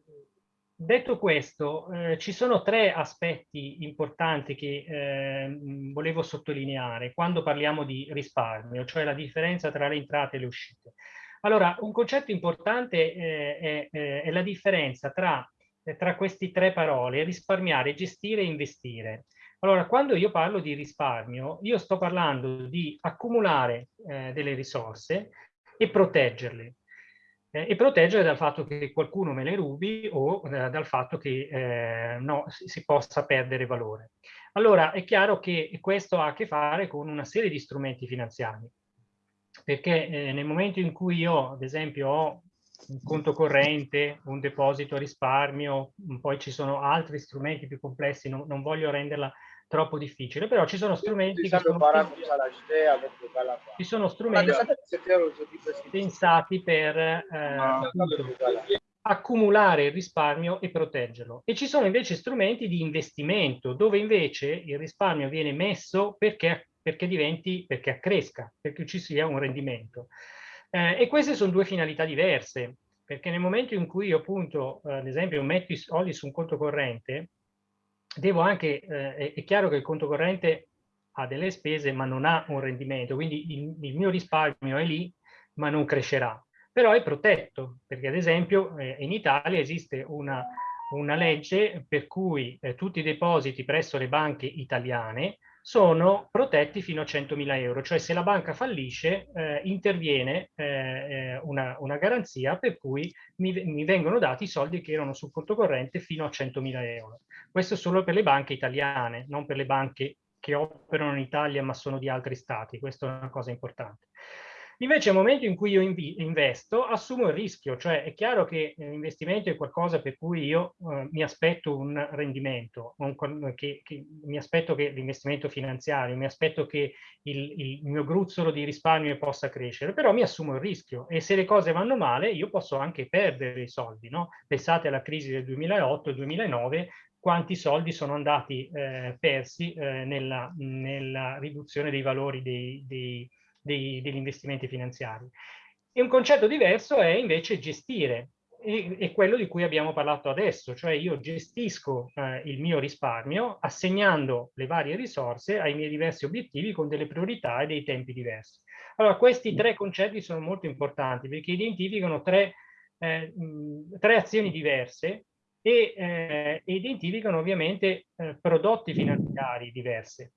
Detto questo, eh, ci sono tre aspetti importanti che eh, volevo sottolineare quando parliamo di risparmio, cioè la differenza tra le entrate e le uscite. Allora, un concetto importante eh, è, eh, è, la differenza tra, eh, tra queste tre parole, risparmiare, gestire e investire. Allora, quando io parlo di risparmio, io sto parlando di accumulare eh, delle risorse e proteggerle. Eh, e proteggere dal fatto che qualcuno me le rubi o eh, dal fatto che eh, no, si possa perdere valore. Allora è chiaro che questo ha a che fare con una serie di strumenti finanziari, perché eh, nel momento in cui io ad esempio ho un conto corrente, un deposito a risparmio, poi ci sono altri strumenti più complessi, non, non voglio renderla troppo difficile, però ci sono strumenti che sono, ci sono strumenti pensati per eh, accumulare il risparmio e proteggerlo. E ci sono invece strumenti di investimento, dove invece il risparmio viene messo perché, perché diventi, perché accresca, perché ci sia un rendimento. Eh, e queste sono due finalità diverse, perché nel momento in cui io appunto, eh, ad esempio, metto i soldi su un conto corrente, devo anche, eh, è chiaro che il conto corrente ha delle spese ma non ha un rendimento, quindi il, il mio risparmio è lì ma non crescerà, però è protetto, perché ad esempio eh, in Italia esiste una, una legge per cui eh, tutti i depositi presso le banche italiane sono protetti fino a 100.000 euro, cioè se la banca fallisce eh, interviene eh, eh, una, una, garanzia per cui mi, mi, vengono dati i soldi che erano sul conto corrente fino a 100.000 euro. Questo solo per le banche italiane, non per le banche che operano in Italia ma sono di altri stati, questa è una cosa importante. Invece nel momento in cui io investo, assumo il rischio, cioè è chiaro che l'investimento è qualcosa per cui io eh, mi aspetto un rendimento, un, che, che, mi aspetto che l'investimento finanziario, mi aspetto che il, il, mio gruzzolo di risparmio possa crescere, però mi assumo il rischio e se le cose vanno male io posso anche perdere i soldi, no? Pensate alla crisi del 2008-2009, quanti soldi sono andati eh, persi eh, nella, nella, riduzione dei valori dei, dei dei, degli investimenti finanziari. E un concetto diverso è invece gestire, e, e quello di cui abbiamo parlato adesso, cioè io gestisco eh, il mio risparmio assegnando le varie risorse ai miei diversi obiettivi con delle priorità e dei tempi diversi. Allora, questi tre concetti sono molto importanti perché identificano tre, eh, mh, tre azioni diverse e eh, identificano ovviamente eh, prodotti finanziari diversi.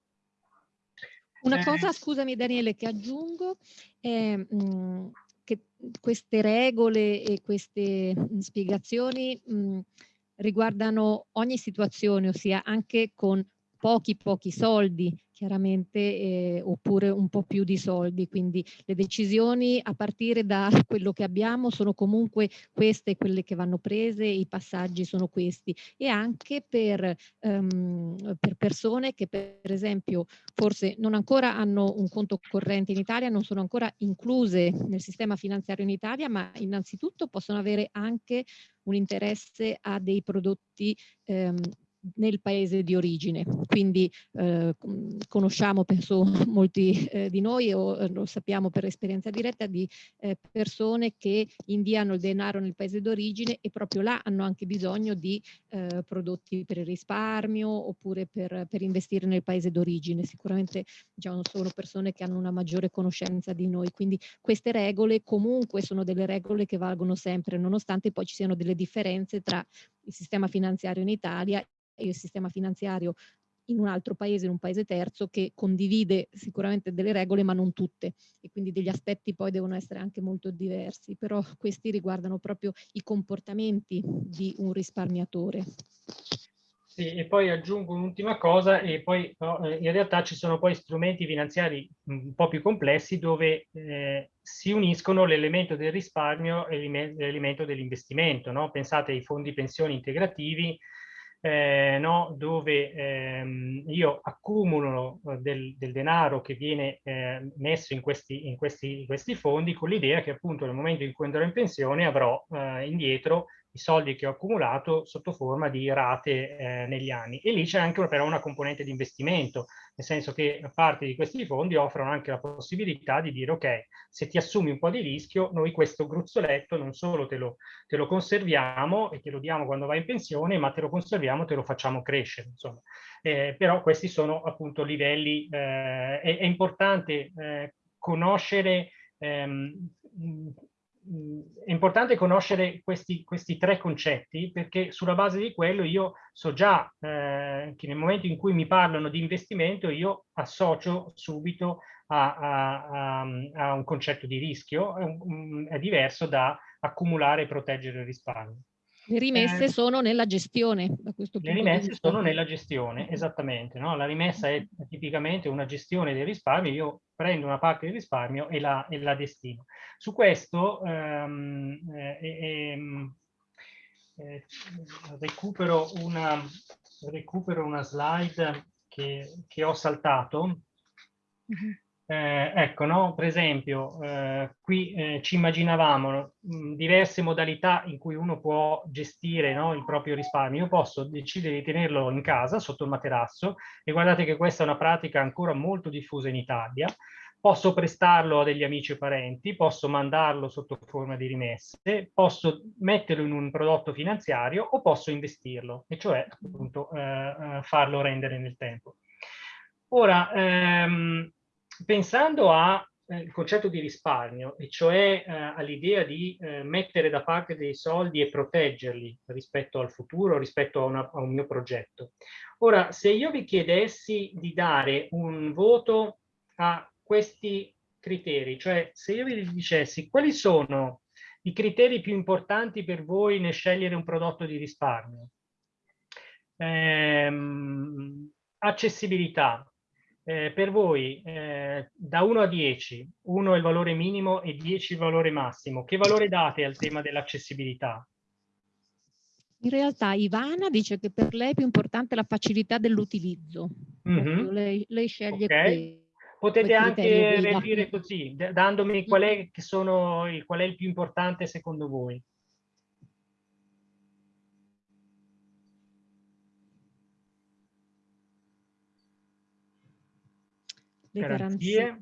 Una cosa, scusami Daniele, che aggiungo è mh, mhmm, che queste regole e queste mh, spiegazioni mh, riguardano ogni situazione, ossia anche con pochi pochi soldi chiaramente eh, oppure un po' più di soldi. Quindi le decisioni a partire da [laughs] quello che abbiamo sono comunque queste quelle che vanno prese i passaggi sono questi. E anche per, um, per persone che per esempio forse non ancora hanno un conto corrente in Italia non sono ancora incluse nel sistema finanziario in Italia ma innanzitutto possono avere anche un interesse a dei prodotti um, nel paese di origine. Quindi eh, conosciamo, penso [laughs] molti eh, di noi o eh, lo sappiamo per esperienza diretta, di eh, persone che inviano il denaro nel paese d'origine e proprio là hanno anche bisogno di eh, prodotti per il risparmio oppure per, per investire nel paese d'origine. Sicuramente diciamo, sono persone che hanno una maggiore conoscenza di noi. Quindi queste regole comunque sono delle regole che valgono sempre, nonostante poi ci siano delle differenze tra il sistema finanziario in Italia il sistema finanziario in un altro paese, in un paese terzo, che condivide sicuramente delle regole, ma non tutte. E quindi degli aspetti poi devono essere anche molto diversi, però questi riguardano proprio i comportamenti di un risparmiatore. Sì, e poi aggiungo un'ultima cosa, e poi no, eh, in realtà ci sono poi strumenti finanziari un po' più complessi dove eh, si uniscono l'elemento del risparmio e l'elemento dell'investimento. No? Pensate ai fondi pensioni integrativi, eh, no, dove ehm, io accumulo eh, del, del, denaro che viene eh, messo in questi, in, questi, in questi, fondi con l'idea che appunto nel momento in cui andrò in pensione avrò eh, indietro i soldi che ho accumulato sotto forma di rate eh, negli anni. E lì c'è anche però una componente di investimento, nel senso che parte di questi fondi offrono anche la possibilità di dire ok, se ti assumi un po' di rischio, noi questo gruzzoletto non solo te lo, te lo conserviamo e te lo diamo quando vai in pensione, ma te lo conserviamo e te lo facciamo crescere. Insomma. Eh, però questi sono appunto livelli, eh, è, è, importante eh, conoscere ehm, è importante conoscere questi, questi, tre concetti perché sulla base di quello io so già eh, che nel momento in cui mi parlano di investimento io associo subito a, a, a, a un concetto di rischio, è, è diverso da accumulare e proteggere il risparmio. Le rimesse eh, sono nella gestione. Da questo le rimesse sono nella gestione, esattamente. No? La rimessa è tipicamente una gestione del risparmio. Io prendo una parte del risparmio e la, e la destino. Su questo ehm, eh, eh, eh, recupero, una, recupero una slide che, che ho saltato. Mm -hmm. Eh, ecco, no? per esempio, eh, qui eh, ci immaginavamo mh, diverse modalità in cui uno può gestire no, il proprio risparmio. Io posso decidere di tenerlo in casa, sotto il materasso, e guardate che questa è una pratica ancora molto diffusa in Italia. Posso prestarlo a degli amici o parenti, posso mandarlo sotto forma di rimesse, posso metterlo in un prodotto finanziario o posso investirlo, e cioè appunto eh, eh, farlo rendere nel tempo. Ora, ehm, pensando al eh, concetto di risparmio, e cioè eh, all'idea di eh, mettere da parte dei soldi e proteggerli rispetto al futuro, rispetto a, una, a, un mio progetto. Ora, se io vi chiedessi di dare un voto a questi criteri, cioè se io vi dicessi quali sono i criteri più importanti per voi nel scegliere un prodotto di risparmio, ehm, accessibilità, eh, per voi eh, da 1 a 10, 1 è il valore minimo e 10 il valore massimo, che valore date al tema dell'accessibilità? In realtà Ivana dice che per lei è più importante la facilità dell'utilizzo. Mm -hmm. lei, lei, sceglie okay. Potete anche reagire così, dandomi qual è, che sono, qual è il più importante secondo voi. Garanzie. garanzie.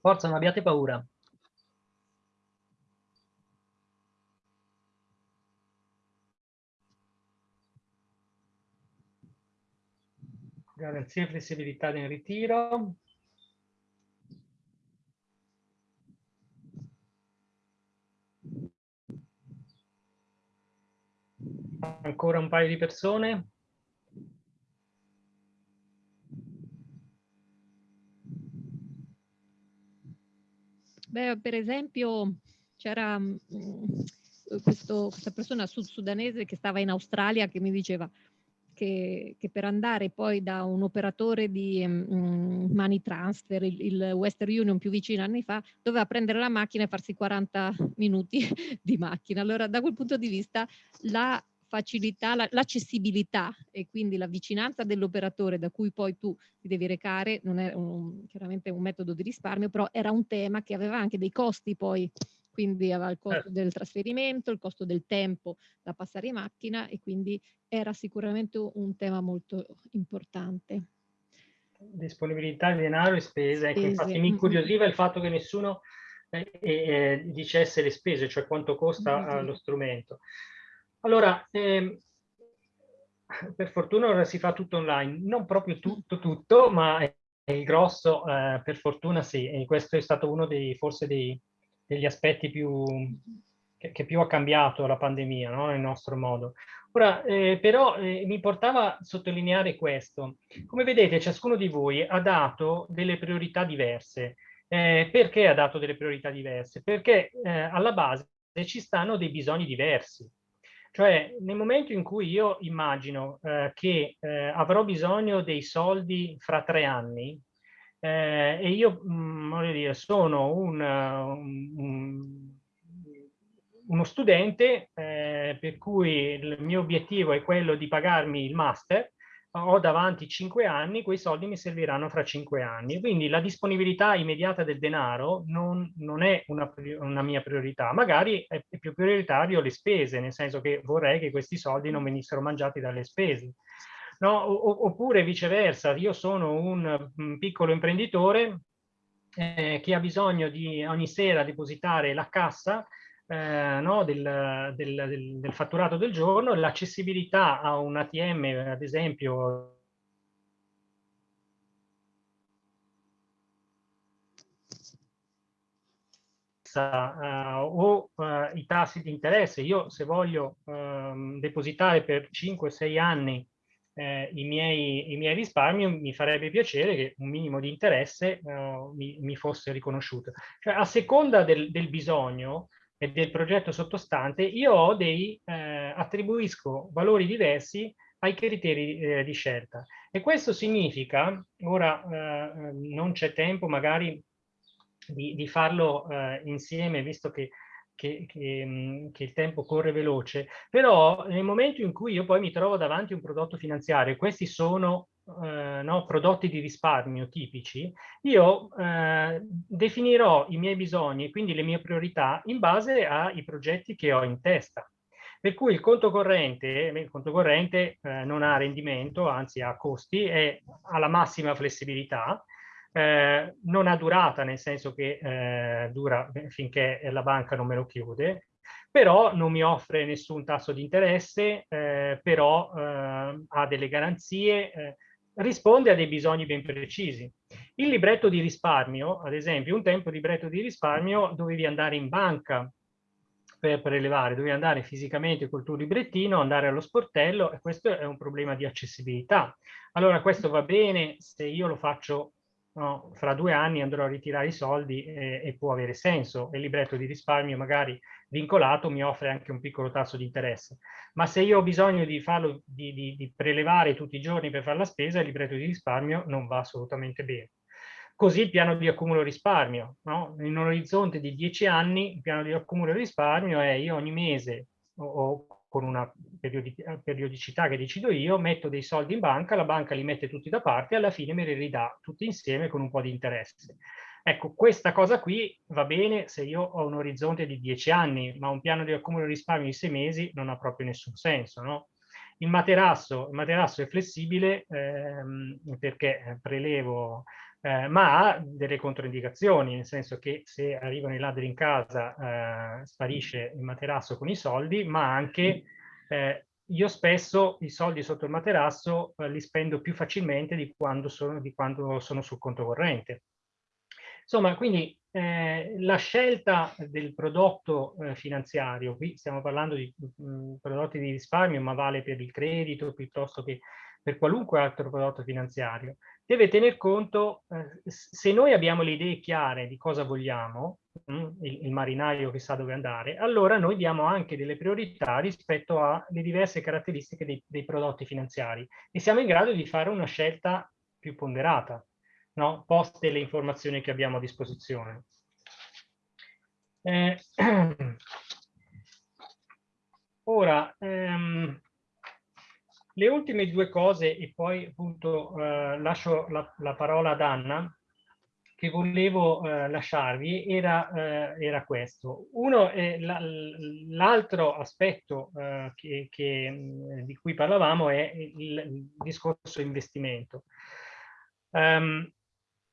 Forza, non abbiate paura. Garanzie e flessibilità nel ritiro. Ancora un paio di persone? Beh, per esempio, c'era mm, questa persona sud-sudanese che stava in Australia che mi diceva che, che, per andare poi da un operatore di um, money transfer, il, il, Western Union più vicino anni fa, doveva prendere la macchina e farsi 40 minuti [laughs] di macchina. Allora da quel punto di vista la facilità, l'accessibilità e quindi la vicinanza dell'operatore da cui poi tu ti devi recare, non è un, chiaramente un metodo di risparmio, però era un tema che aveva anche dei costi poi, quindi aveva il costo eh. del trasferimento, il costo del tempo da passare in macchina e quindi era sicuramente un tema molto importante. Disponibilità di denaro e spese, ecco, infatti mi incuriosiva il fatto che nessuno eh, eh, dicesse le spese, cioè quanto costa mm -hmm. lo strumento. Allora, ehm, per fortuna ora si fa tutto online, non proprio tutto, tutto, ma il grosso, eh, per fortuna sì, e questo è stato uno dei, forse dei, degli aspetti più, che, che, più ha cambiato la pandemia, no? nel nostro modo. Ora, eh, però, eh, mi portava a sottolineare questo. Come vedete, ciascuno di voi ha dato delle priorità diverse. Eh, perché ha dato delle priorità diverse? Perché eh, alla base ci stanno dei bisogni diversi. Cioè, nel momento in cui io immagino eh, che eh, avrò bisogno dei soldi fra tre anni eh, e io, mh, mm, dire, sono un, un, uno studente eh, per cui il mio obiettivo è quello di pagarmi il master, ho davanti cinque anni, quei soldi mi serviranno fra cinque anni. Quindi la disponibilità immediata del denaro non, non è una, una, mia priorità. Magari è, è, più prioritario le spese, nel senso che vorrei che questi soldi non venissero mangiati dalle spese. No? oppure viceversa, io sono un, un piccolo imprenditore eh, che ha bisogno di ogni sera depositare la cassa eh, no, del, del, del, del, fatturato del giorno, l'accessibilità a un ATM, ad esempio, uh, o uh, i tassi di interesse. Io se voglio uh, depositare per 5-6 anni eh, i, miei, i, miei, risparmi, mi farebbe piacere che un minimo di interesse uh, mi, mi, fosse riconosciuto. Cioè, a seconda del, del bisogno, e del progetto sottostante, io ho dei, eh, attribuisco valori diversi ai criteri eh, di scelta. E questo significa, ora eh, non c'è tempo magari di, di farlo eh, insieme, visto che, che, che, mm, che, il tempo corre veloce, però nel momento in cui io poi mi trovo davanti a un prodotto finanziario, questi sono eh, no, prodotti di risparmio tipici, io eh, definirò i miei bisogni quindi le mie priorità in base ai progetti che ho in testa. Per cui il conto corrente, il conto corrente eh, non ha rendimento, anzi ha costi e ha la massima flessibilità, eh, non ha durata, nel senso che eh, dura finché la banca non me lo chiude, però non mi offre nessun tasso di interesse, eh, però eh, ha delle garanzie, eh, risponde a dei bisogni ben precisi. Il libretto di risparmio, ad esempio, un tempo libretto di risparmio dovevi andare in banca per prelevare, dovevi andare fisicamente col tuo librettino, andare allo sportello e questo è un problema di accessibilità. Allora questo va bene se io lo faccio no, fra due anni andrò a ritirare i soldi e, e, può avere senso. Il libretto di risparmio magari vincolato mi offre anche un piccolo tasso di interesse. Ma se io ho bisogno di, farlo, di, di, di prelevare tutti i giorni per fare la spesa, il libretto di risparmio non va assolutamente bene. Così il piano di accumulo risparmio. No? In un orizzonte di 10 anni il piano di accumulo risparmio è io ogni mese o, o con una periodicità che decido io, metto dei soldi in banca, la banca li mette tutti da parte e alla fine me li ridà tutti insieme con un po' di interesse. Ecco, questa cosa qui va bene se io ho un orizzonte di 10 anni, ma un piano di accumulo risparmio di 6 mesi non ha proprio nessun senso, no? Il materasso, il materasso è flessibile ehm, perché prelevo eh, ma ha delle controindicazioni, nel senso che se arrivano i ladri in casa eh, sparisce il materasso con i soldi, ma anche eh, io spesso i soldi sotto il materasso eh, li spendo più facilmente di quando sono, di quando sono sul conto corrente. Insomma, quindi eh, la scelta del prodotto eh, finanziario, qui stiamo parlando di mh, mm, prodotti di risparmio, ma vale per il credito piuttosto che per qualunque altro prodotto finanziario, deve tener conto, eh, se noi abbiamo le idee chiare di cosa vogliamo, mm, il, il, marinaio che sa dove andare, allora noi diamo anche delle priorità rispetto alle diverse caratteristiche dei, dei prodotti finanziari e siamo in grado di fare una scelta più ponderata, no? poste le informazioni che abbiamo a disposizione. Eh, [clears throat] ora, ehm, le ultime due cose e poi appunto eh, lascio la, la, parola ad Anna che volevo eh, lasciarvi era, eh, era, questo. Uno è l'altro aspetto eh, che, che, di cui parlavamo è il, il discorso investimento. Um,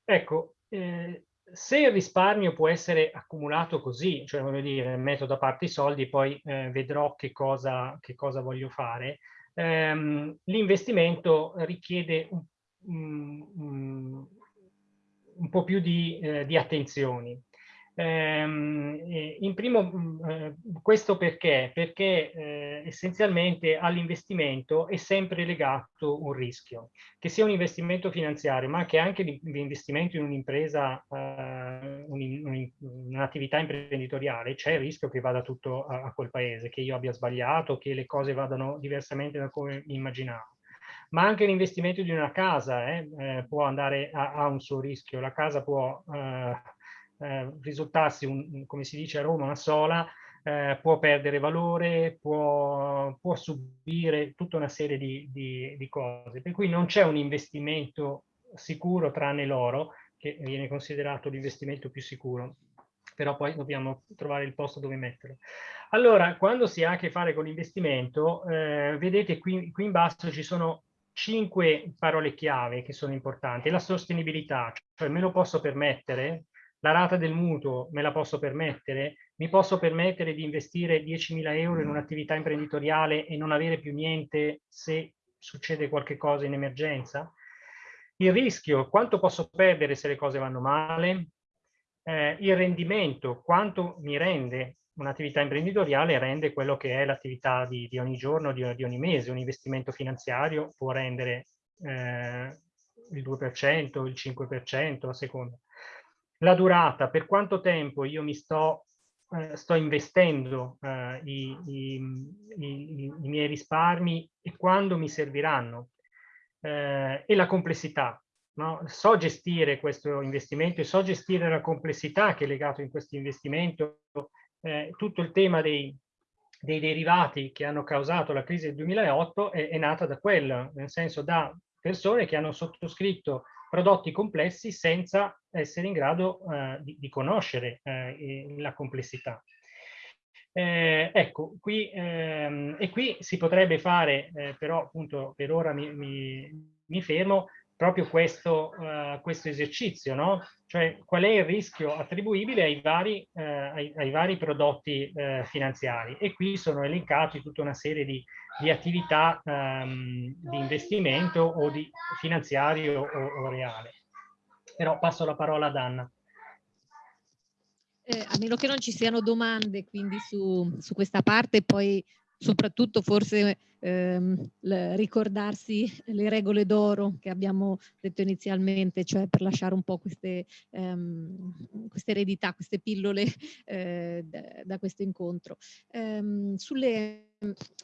ecco, eh, se il risparmio può essere accumulato così, cioè voglio dire, metto da parte i soldi poi eh, vedrò che cosa, che cosa voglio fare, ehm, l'investimento richiede un, un, un, po' più di, eh, di attenzioni. Ehm, in primo, mm, eh, questo perché? Perché eh, essenzialmente all'investimento è sempre legato un rischio, che sia un investimento finanziario, ma che anche l'investimento in un'impresa, eh, un'attività imprenditoriale, c'è il rischio che vada tutto a, a, quel paese, che io abbia sbagliato, che le cose vadano diversamente da come immaginavo ma anche l'investimento di una casa eh, eh, può andare a, a, un suo rischio. La casa può eh, eh, risultarsi, un, come si dice a Roma, una sola, eh, può perdere valore, può, può, subire tutta una serie di, di, di cose. Per cui non c'è un investimento sicuro tranne l'oro, che viene considerato l'investimento più sicuro, però poi dobbiamo trovare il posto dove metterlo. Allora, quando si ha a che fare con l'investimento, eh, vedete qui, qui in basso ci sono cinque parole chiave che sono importanti. La sostenibilità, cioè me lo posso permettere, la rata del mutuo me la posso permettere? Mi posso permettere di investire 10.000 euro in un'attività imprenditoriale e non avere più niente se succede qualche cosa in emergenza? Il rischio, quanto posso perdere se le cose vanno male? eh, il rendimento, quanto mi rende un'attività imprenditoriale rende quello che è l'attività di, di, ogni giorno, di, di, ogni mese. Un investimento finanziario può rendere eh, il 2%, il 5% a seconda. La durata, per quanto tempo io mi sto, eh, sto investendo eh, i, i, i, i, miei risparmi e quando mi serviranno. Eh, e la complessità. No? So gestire questo investimento e so gestire la complessità che è legato in questo investimento, eh, tutto il tema dei, dei derivati che hanno causato la crisi del 2008 è, è nata da quello, nel senso da persone che hanno sottoscritto prodotti complessi senza essere in grado eh, di, di, conoscere eh, la complessità. Eh, ecco, qui, ehm, e qui si potrebbe fare, eh, però appunto per ora mi, mi, mi fermo, proprio questo, uh, questo esercizio, no? Cioè qual è il rischio attribuibile ai vari, uh, ai, ai vari prodotti uh, finanziari. E qui sono elencati tutta una serie di, di attività um, di investimento o di finanziario o, o reale. Però passo la parola ad Anna. Eh, a meno che non ci siano domande quindi su, su questa parte, poi soprattutto forse ehm, ricordarsi le regole d'oro che abbiamo detto inizialmente, cioè per lasciare un po' queste, ehm, queste eredità, queste pillole eh, da, da, questo incontro. Ehm, sulle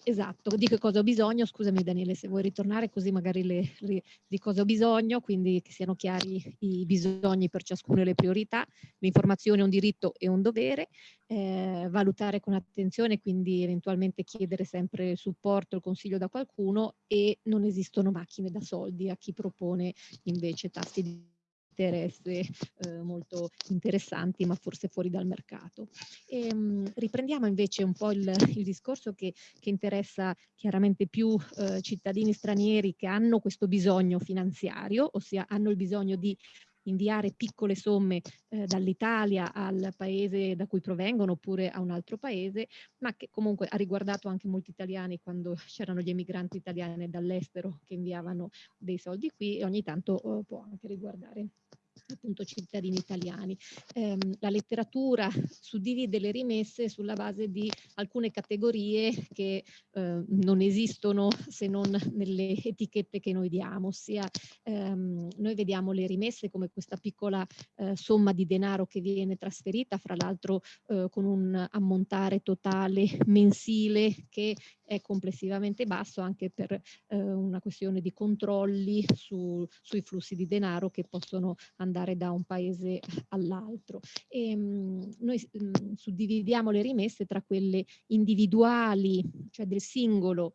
Esatto, di che cosa ho bisogno, scusami Daniele se vuoi ritornare così magari le, le, di cosa ho bisogno, quindi che siano chiari i bisogni per ciascuno e le priorità, l'informazione è un diritto e un dovere, eh, valutare con attenzione, quindi eventualmente chiedere sempre supporto, il consiglio da qualcuno e non esistono macchine da soldi a chi propone invece tassi di interesse eh, molto interessanti ma forse fuori dal mercato. E, ehm, mh, riprendiamo invece un po' il, il discorso che, che, interessa chiaramente più eh, cittadini stranieri che hanno questo bisogno finanziario, ossia hanno il bisogno di inviare piccole somme eh, dall'Italia al paese da cui provengono oppure a un altro paese, ma che comunque ha riguardato anche molti italiani quando [laughs] c'erano gli emigranti italiani dall'estero che inviavano dei soldi qui e ogni tanto oh, può anche riguardare appunto cittadini italiani. Eh, la letteratura suddivide le rimesse sulla base di alcune categorie che eh, non esistono se non nelle etichette che noi diamo, ossia ehm, noi vediamo le rimesse come questa piccola eh, somma di denaro che viene trasferita, fra l'altro eh, con un ammontare totale mensile che è complessivamente basso anche per eh, una questione di controlli su, sui flussi di denaro che possono andare da un paese all'altro. Ehm, noi mh, mm, suddividiamo le rimesse tra quelle individuali, cioè del singolo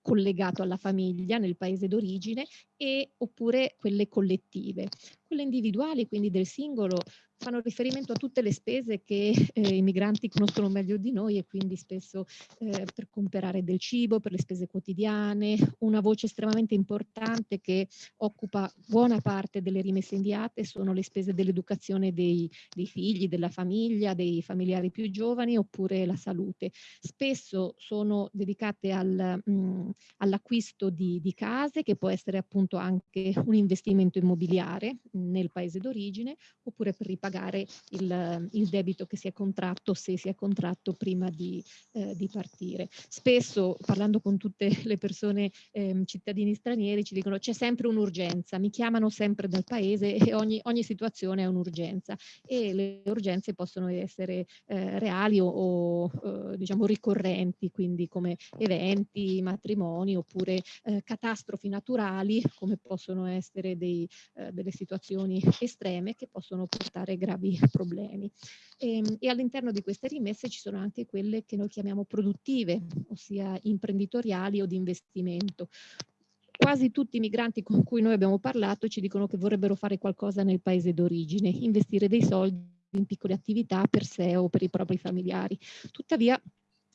collegato alla famiglia nel paese d'origine e oppure quelle collettive. Quelle individuali, quindi del singolo, fanno riferimento a tutte le spese che eh, i migranti conoscono meglio di noi e quindi spesso eh, per comprare del cibo, per le spese quotidiane, una voce estremamente importante che occupa buona parte delle rimesse inviate sono le spese dell'educazione dei, dei, figli, della famiglia, dei familiari più giovani oppure la salute. Spesso sono dedicate al, mm, all'acquisto di, di case che può essere appunto anche un investimento immobiliare nel paese d'origine oppure per ripagare il, il, debito che si è contratto se si è contratto prima di, eh, di partire. Spesso parlando con tutte [laughs] le persone eh, cittadini stranieri ci dicono c'è sempre un'urgenza, mi chiamano sempre dal paese e ogni, ogni situazione è un'urgenza e le urgenze possono essere eh, reali o, o eh, diciamo ricorrenti, quindi come eventi, matrimoni oppure eh, catastrofi naturali come possono essere dei, eh, delle situazioni estreme che possono portare gravi [laughs] problemi. E, ehm, e all'interno di queste rimesse ci sono anche quelle che noi chiamiamo produttive, ossia imprenditoriali o di investimento quasi tutti i migranti con cui noi abbiamo parlato ci dicono che vorrebbero fare qualcosa nel paese d'origine, investire dei soldi in piccole attività per sé o per i propri familiari. Tuttavia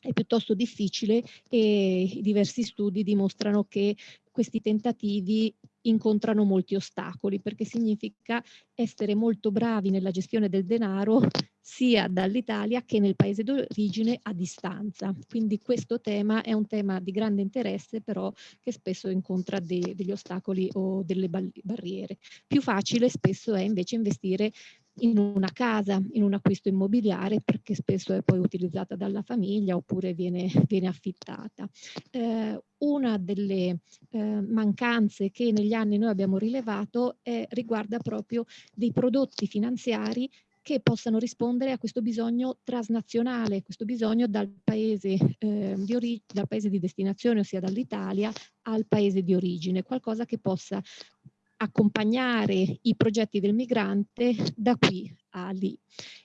è piuttosto difficile e diversi studi dimostrano che questi tentativi incontrano molti ostacoli perché significa essere molto bravi nella gestione del denaro sia dall'Italia che nel paese d'origine a distanza. Quindi questo tema è un tema di grande interesse però che spesso incontra de degli ostacoli o delle barriere. Più facile spesso è invece investire in una casa, in un acquisto immobiliare, perché spesso è poi utilizzata dalla famiglia oppure viene, viene affittata. Eh, una delle eh, mancanze che negli anni noi abbiamo rilevato è, riguarda proprio dei prodotti finanziari che possano rispondere a questo bisogno transnazionale, questo bisogno dal paese, eh, di, dal paese di destinazione, ossia dall'Italia, al paese di origine, qualcosa che possa accompagnare i progetti del migrante da qui a lì.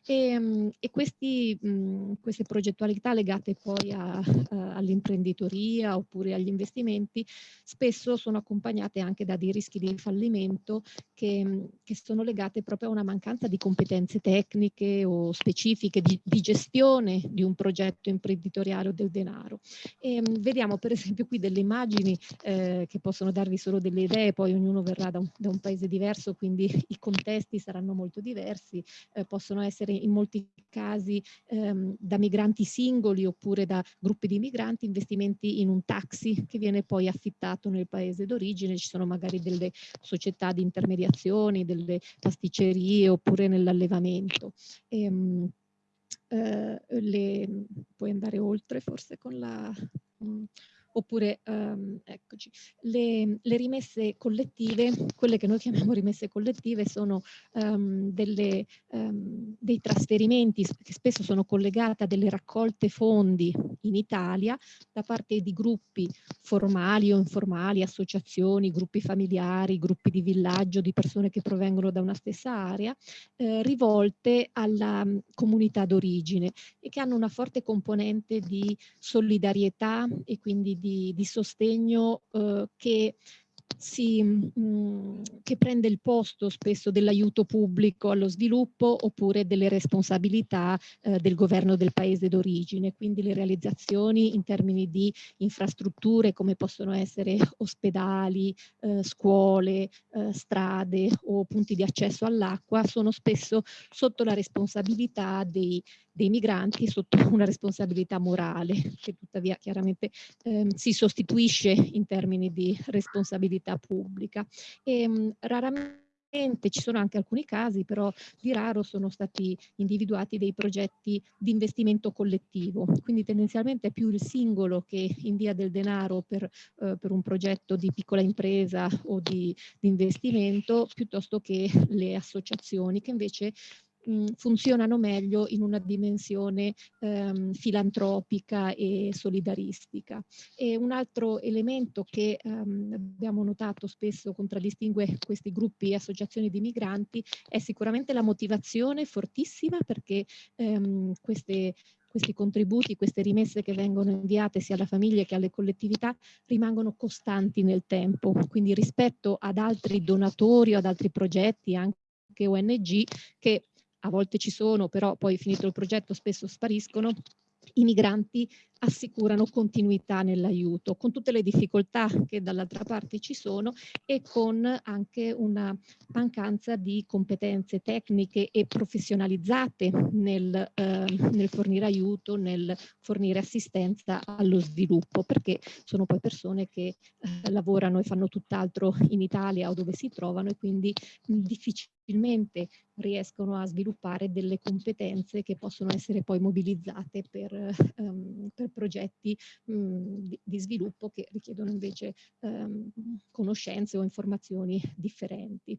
E, mm, e questi, mh, mm, queste progettualità legate poi all'imprenditoria oppure agli investimenti spesso sono accompagnate anche da dei rischi di fallimento che, mm, che sono legate proprio a una mancanza di competenze tecniche o specifiche di, di gestione di un progetto imprenditoriale o del denaro. E, mh, vediamo per esempio qui delle immagini eh, che possono darvi solo delle idee, poi ognuno verrà da un, da un paese diverso, quindi i contesti saranno molto diversi, eh, possono essere in molti casi ehm, da migranti singoli oppure da gruppi di migranti, investimenti in un taxi che viene poi affittato nel paese d'origine, ci sono magari delle società di intermediazioni, delle pasticcerie oppure nell'allevamento. Ehm, eh, le, puoi andare oltre forse con la... Mh, mm, oppure um, eccoci, le, le, rimesse collettive, quelle che noi chiamiamo rimesse collettive sono um, delle, um, dei trasferimenti che spesso sono collegati a delle raccolte fondi in Italia da parte di gruppi formali o informali, associazioni, gruppi familiari, gruppi di villaggio, di persone che provengono da una stessa area, eh, rivolte alla um, comunità d'origine e che hanno una forte componente di solidarietà e quindi di di, di sostegno eh, che si, mh, mm, che prende il posto spesso dell'aiuto pubblico allo sviluppo oppure delle responsabilità eh, del governo del paese d'origine, quindi le realizzazioni in termini di infrastrutture come possono essere ospedali, eh, scuole, eh, strade o punti di accesso all'acqua sono spesso sotto la responsabilità dei, dei migranti sotto [laughs] una responsabilità morale che tuttavia chiaramente ehm, si sostituisce in termini di responsabilità pubblica. E, mh, raramente ci sono anche alcuni casi, però di raro sono stati individuati dei progetti di investimento collettivo, quindi tendenzialmente è più il singolo che invia del denaro per, eh, per un progetto di piccola impresa o di, di investimento, piuttosto che le associazioni che invece mh, funzionano meglio in una dimensione ehm, filantropica e solidaristica. E un altro elemento che ehm, abbiamo notato spesso contraddistingue questi gruppi e associazioni di migranti è sicuramente la motivazione fortissima perché ehm, queste questi contributi, queste rimesse che vengono inviate sia alle famiglie che alle collettività rimangono costanti nel tempo, quindi rispetto ad altri donatori o ad altri progetti, anche ONG, che a volte ci sono, però poi finito il progetto spesso spariscono, i migranti assicurano continuità nell'aiuto, con tutte le difficoltà che dall'altra parte ci sono e con anche una mancanza di competenze tecniche e professionalizzate nel, eh, nel fornire aiuto, nel fornire assistenza allo sviluppo, perché sono poi persone che eh, lavorano e fanno tutt'altro in Italia o dove si trovano e quindi difficilmente riescono a sviluppare delle competenze che possono essere poi mobilizzate per, um, per progetti mh, di, di, sviluppo che richiedono invece um, conoscenze o informazioni differenti.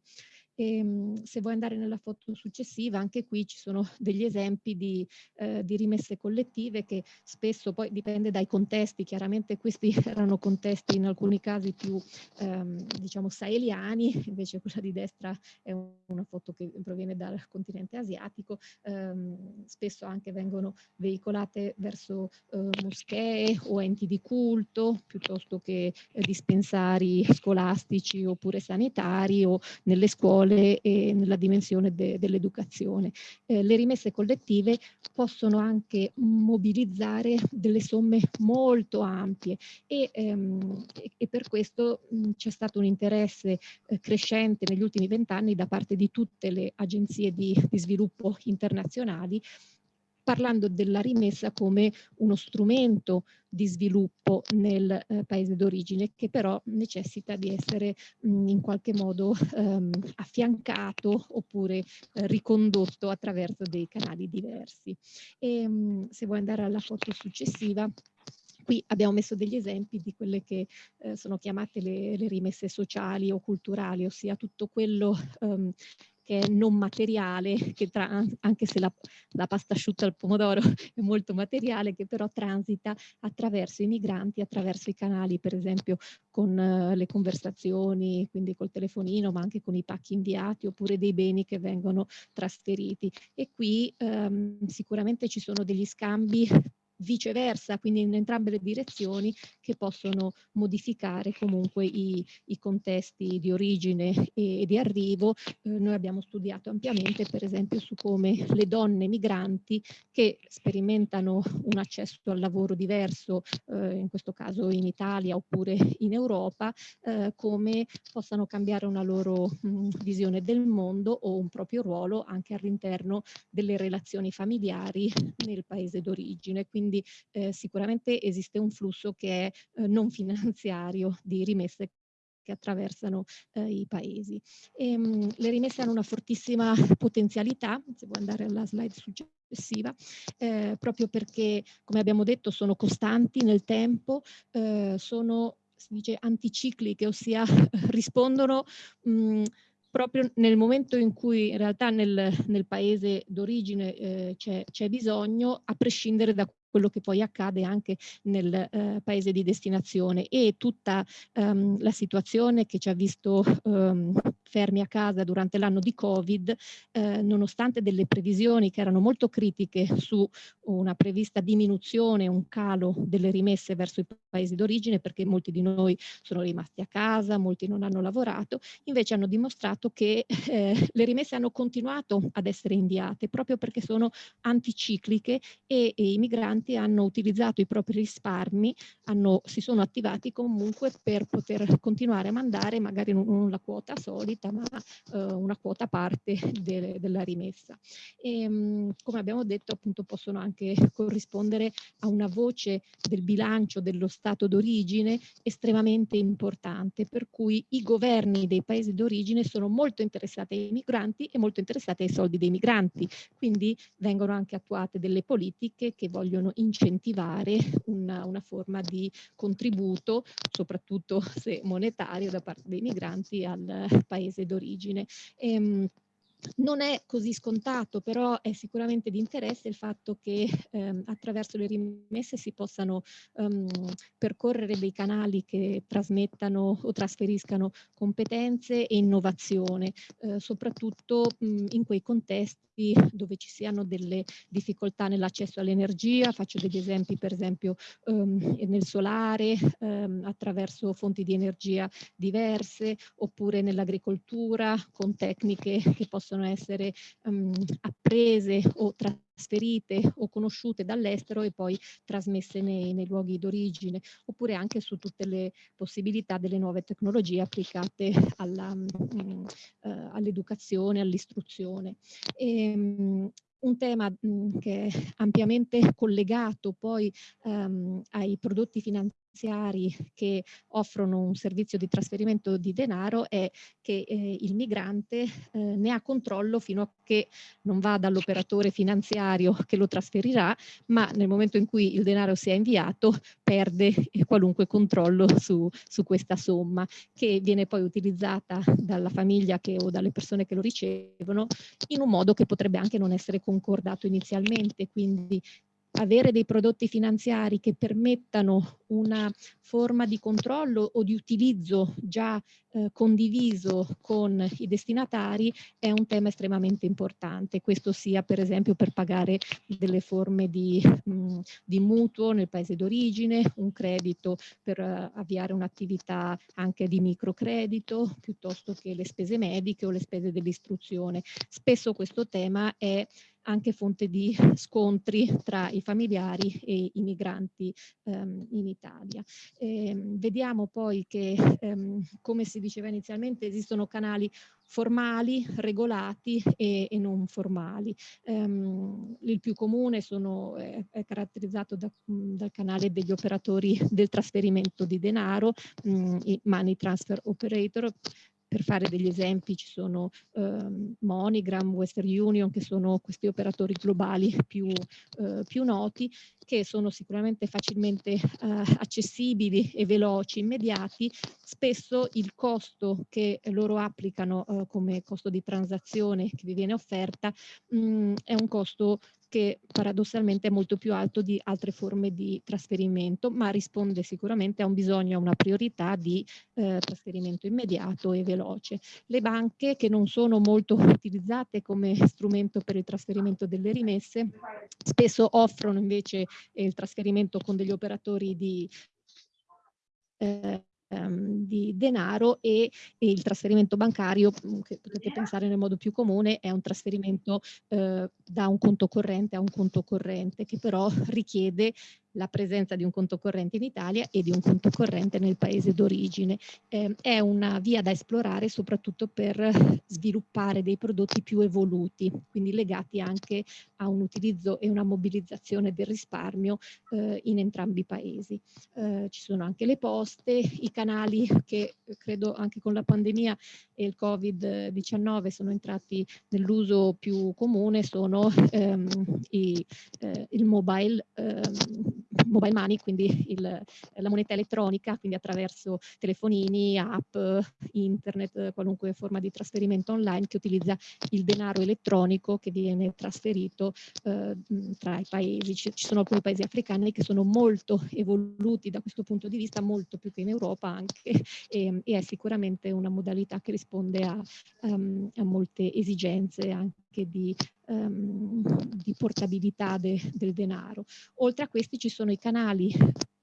E, ehm, se vuoi andare nella foto successiva, anche qui ci sono [laughs] degli esempi di, eh, di, rimesse collettive che spesso poi dipende dai contesti, chiaramente questi [laughs] erano contesti in alcuni casi più ehm, diciamo saheliani, [laughs] invece quella di destra è una foto che proviene dal continente asiatico, ehm, spesso anche vengono veicolate verso eh, moschee o enti di culto piuttosto che eh, dispensari scolastici oppure sanitari o nelle scuole scuole e nella dimensione de, dell'educazione. Eh, le rimesse collettive possono anche mobilizzare delle somme molto ampie e, ehm, e per questo c'è stato un interesse eh, crescente negli ultimi vent'anni da parte di tutte le agenzie di, di sviluppo internazionali parlando della rimessa come uno strumento di sviluppo nel eh, paese d'origine che però necessita di essere mh, in qualche modo ehm, affiancato oppure eh, ricondotto attraverso dei canali diversi. E, mh, se vuoi andare alla foto successiva, qui abbiamo messo degli esempi di quelle che eh, sono chiamate le, le, rimesse sociali o culturali, ossia tutto quello um, che è non materiale, tra, anche se la, la, pasta asciutta al pomodoro [laughs] è molto materiale, che però transita attraverso i migranti, attraverso i canali, per esempio con uh, le conversazioni, quindi col telefonino, ma anche con i pacchi inviati, oppure dei beni che vengono trasferiti. E qui um, sicuramente ci sono degli scambi viceversa, quindi in entrambe le direzioni che possono modificare comunque i, i contesti di origine e, e di arrivo. Eh, noi abbiamo studiato ampiamente per esempio su come le donne migranti che sperimentano un accesso al lavoro diverso, eh, in questo caso in Italia oppure in Europa, eh, come possano cambiare una loro mh, visione del mondo o un proprio ruolo anche all'interno delle relazioni familiari nel paese d'origine. Quindi quindi eh, sicuramente esiste un flusso che è eh, non [laughs] finanziario di rimesse che attraversano eh, i paesi. E, ehm, mh, le rimesse hanno una fortissima [laughs] potenzialità, se vuoi andare alla slide successiva, eh, proprio perché, come abbiamo detto, sono costanti nel tempo, eh, sono si dice anticicliche, ossia [laughs] rispondono mh, proprio nel momento in cui in realtà nel, nel paese d'origine eh, c'è bisogno, a prescindere da quello che poi accade anche nel eh, paese di destinazione. E tutta um, la situazione che ci ha visto um, fermi a casa durante l'anno di Covid, eh, nonostante delle previsioni che erano molto critiche su una prevista diminuzione, un calo delle rimesse verso i paesi d'origine, perché molti di noi sono rimasti a casa, molti non hanno lavorato, invece hanno dimostrato che eh, le rimesse hanno continuato ad essere inviate proprio perché sono anticicliche e, e i migranti hanno utilizzato i propri risparmi, hanno, si sono attivati comunque per poter continuare a mandare magari non la quota solita, gratuita ma eh, una quota parte [laughs] de della rimessa. E, mh, come abbiamo detto appunto possono anche [laughs] corrispondere a una voce del bilancio dello Stato d'origine estremamente importante per cui i governi dei paesi d'origine sono molto interessati ai migranti e molto interessati ai soldi dei migranti quindi vengono anche attuate delle politiche che vogliono incentivare una, una forma di contributo soprattutto [laughs] se monetario da parte dei migranti al paese paese d'origine. Ehm, non è così scontato, però è sicuramente di interesse il fatto che ehm, attraverso le rimesse si possano um, percorrere dei canali che trasmettano o trasferiscano competenze e innovazione, eh, soprattutto mh, in quei contesti dove ci siano delle difficoltà nell'accesso all'energia, faccio degli esempi per esempio um, nel solare, um, attraverso fonti di energia diverse, oppure nell'agricoltura con tecniche che possono essere um, apprese o trasferite o conosciute dall'estero e poi trasmesse nei, nei luoghi d'origine, oppure anche su tutte le possibilità delle nuove tecnologie applicate mm, eh, all'educazione, all'istruzione. Ehm, un tema mh, mm, che è ampiamente collegato poi um, ai prodotti finanziari finanziari che offrono un servizio di trasferimento di denaro è che eh, il migrante eh, ne ha controllo fino a che non va dall'operatore finanziario che lo trasferirà, ma nel momento in cui il denaro sia inviato perde qualunque controllo su, su questa somma che viene poi utilizzata dalla famiglia che, o dalle persone che lo ricevono in un modo che potrebbe anche non essere concordato inizialmente, quindi avere dei prodotti finanziari che permettano una forma di controllo o di utilizzo già eh, condiviso con i destinatari è un tema estremamente importante. Questo sia per esempio per pagare delle forme di, mh, mm, di mutuo nel paese d'origine, un credito per uh, avviare un'attività anche di microcredito, piuttosto che le spese mediche o le spese dell'istruzione. Spesso questo tema è anche fonte di scontri tra i familiari e i migranti ehm, in Italia. Ehm, vediamo poi che, ehm, come si diceva inizialmente, esistono canali formali, regolati e, e non formali. Um, il più comune sono, è, è caratterizzato da, mh, dal canale degli operatori del trasferimento di denaro, mh, i money transfer operator, per fare degli esempi ci sono eh, MoneyGram, Western Union, che sono questi operatori globali più, eh, più noti, che sono sicuramente facilmente eh, accessibili e veloci, immediati. Spesso il costo che loro applicano eh, come costo di transazione che vi viene offerta mh, mm, è un costo che paradossalmente è molto più alto di altre forme di trasferimento, ma risponde sicuramente a un bisogno, a una priorità di eh, trasferimento immediato e veloce. Le banche che non sono molto [laughs] utilizzate come strumento per il trasferimento delle rimesse, spesso offrono invece il trasferimento con degli operatori di eh, ehm, di denaro e, e, il trasferimento bancario, mm, che potete pensare nel modo più comune, è un trasferimento eh, da un conto corrente a un conto corrente, che però [laughs] richiede la presenza di un conto corrente in Italia e di un conto corrente nel paese d'origine. Eh, è una via da esplorare soprattutto per [laughs] sviluppare dei prodotti più evoluti, quindi legati anche a un utilizzo e una mobilizzazione del risparmio eh, in entrambi i paesi. Eh, ci sono anche le poste, i canali che credo anche con la pandemia e il Covid-19 sono entrati nell'uso più comune, sono ehm, i, eh, il mobile ehm, mobile money, quindi il, la moneta elettronica, quindi attraverso telefonini, app, internet, qualunque forma di trasferimento online che utilizza il denaro elettronico che viene trasferito eh, tra i paesi. Ci, ci, sono alcuni paesi africani che sono molto evoluti da questo punto di vista, molto più che in Europa anche, [laughs] e, e è sicuramente una modalità che risponde a, um, a molte esigenze anche di um, di portabilità de, del denaro. Oltre a questi ci sono i canali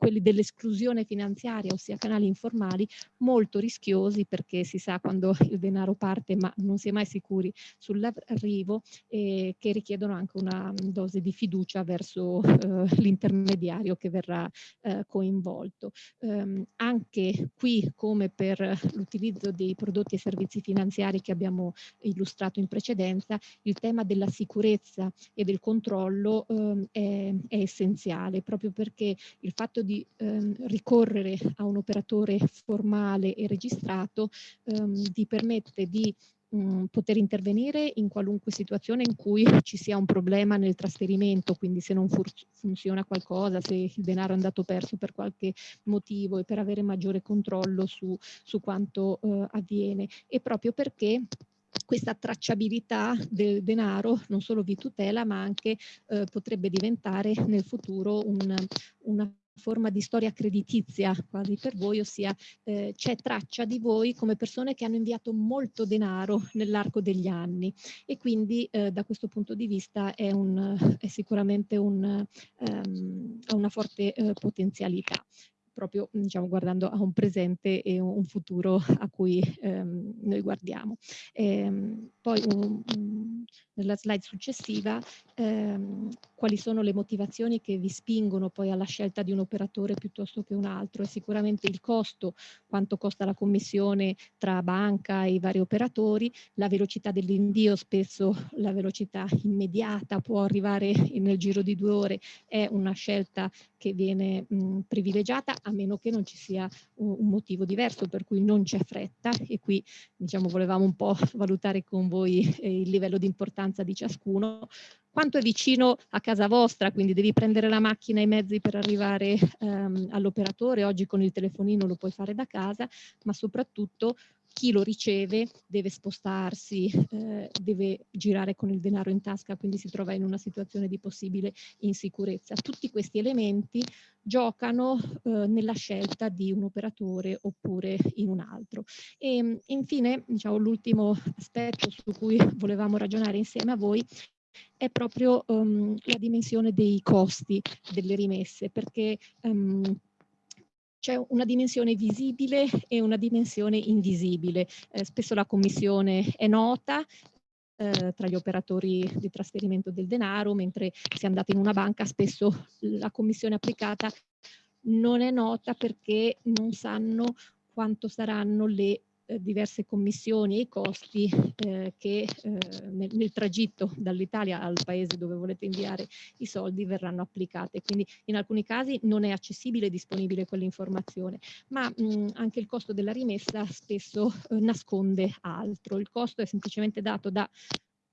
quelli dell'esclusione finanziaria, ossia canali informali, molto rischiosi perché si sa quando [laughs] il denaro parte ma non si è mai sicuri sull'arrivo e che richiedono anche una dose di fiducia verso eh, l'intermediario che verrà eh, coinvolto. Um, anche qui, come per l'utilizzo dei prodotti e servizi finanziari che abbiamo illustrato in precedenza, il tema della sicurezza e del controllo um, è, è essenziale proprio perché il fatto di ehm, ricorrere a un operatore formale e registrato ehm, ti permette di mm, poter intervenire in qualunque situazione in cui ci sia un problema nel trasferimento, quindi se non funziona qualcosa, se il denaro è andato perso per qualche motivo e per avere maggiore controllo su, su quanto eh, avviene. E proprio perché questa tracciabilità del denaro non solo vi tutela ma anche eh, potrebbe diventare nel futuro un, una forma di storia creditizia quasi per voi, ossia eh, c'è traccia di voi come persone che hanno inviato molto denaro nell'arco degli anni. E quindi eh, da questo punto di vista è, un, è sicuramente un, um, una forte eh, potenzialità proprio diciamo, guardando a un presente e un futuro [laughs] a cui ehm, noi guardiamo. Ehm, poi un, nella slide successiva ehm, quali sono le motivazioni che vi spingono poi alla scelta di un operatore piuttosto che un altro e sicuramente il costo, quanto costa la commissione tra banca e i vari operatori, la velocità dell'invio, spesso la velocità immediata può arrivare nel giro di due ore, è una scelta che viene mh, privilegiata a meno che non ci sia un, motivo diverso per cui non c'è fretta. E qui diciamo volevamo un po' [laughs] valutare con voi eh, il livello di importanza di ciascuno. Quanto è vicino a casa vostra, quindi devi prendere la macchina e i mezzi per arrivare ehm, all'operatore, oggi con il telefonino lo puoi fare da casa, ma soprattutto chi lo riceve deve spostarsi, eh, deve girare con il denaro in tasca, quindi si trova in una situazione di possibile insicurezza. Tutti questi elementi giocano eh, nella scelta di un operatore oppure in un altro. E infine, diciamo, l'ultimo aspetto su cui volevamo ragionare insieme a voi è proprio um, la dimensione dei costi delle rimesse, perché um, c'è una dimensione visibile e una dimensione invisibile. Eh, spesso la commissione è nota, eh, tra gli operatori di trasferimento del denaro, mentre se andate in una banca spesso la commissione applicata non è nota perché non sanno quanto saranno le eh, diverse commissioni e i costi eh, che eh, nel, nel, tragitto dall'Italia al paese dove volete inviare i soldi verranno applicate. Quindi in alcuni casi non è accessibile e disponibile quell'informazione, ma mh, anche il costo della rimessa spesso eh, nasconde altro. Il costo è semplicemente dato da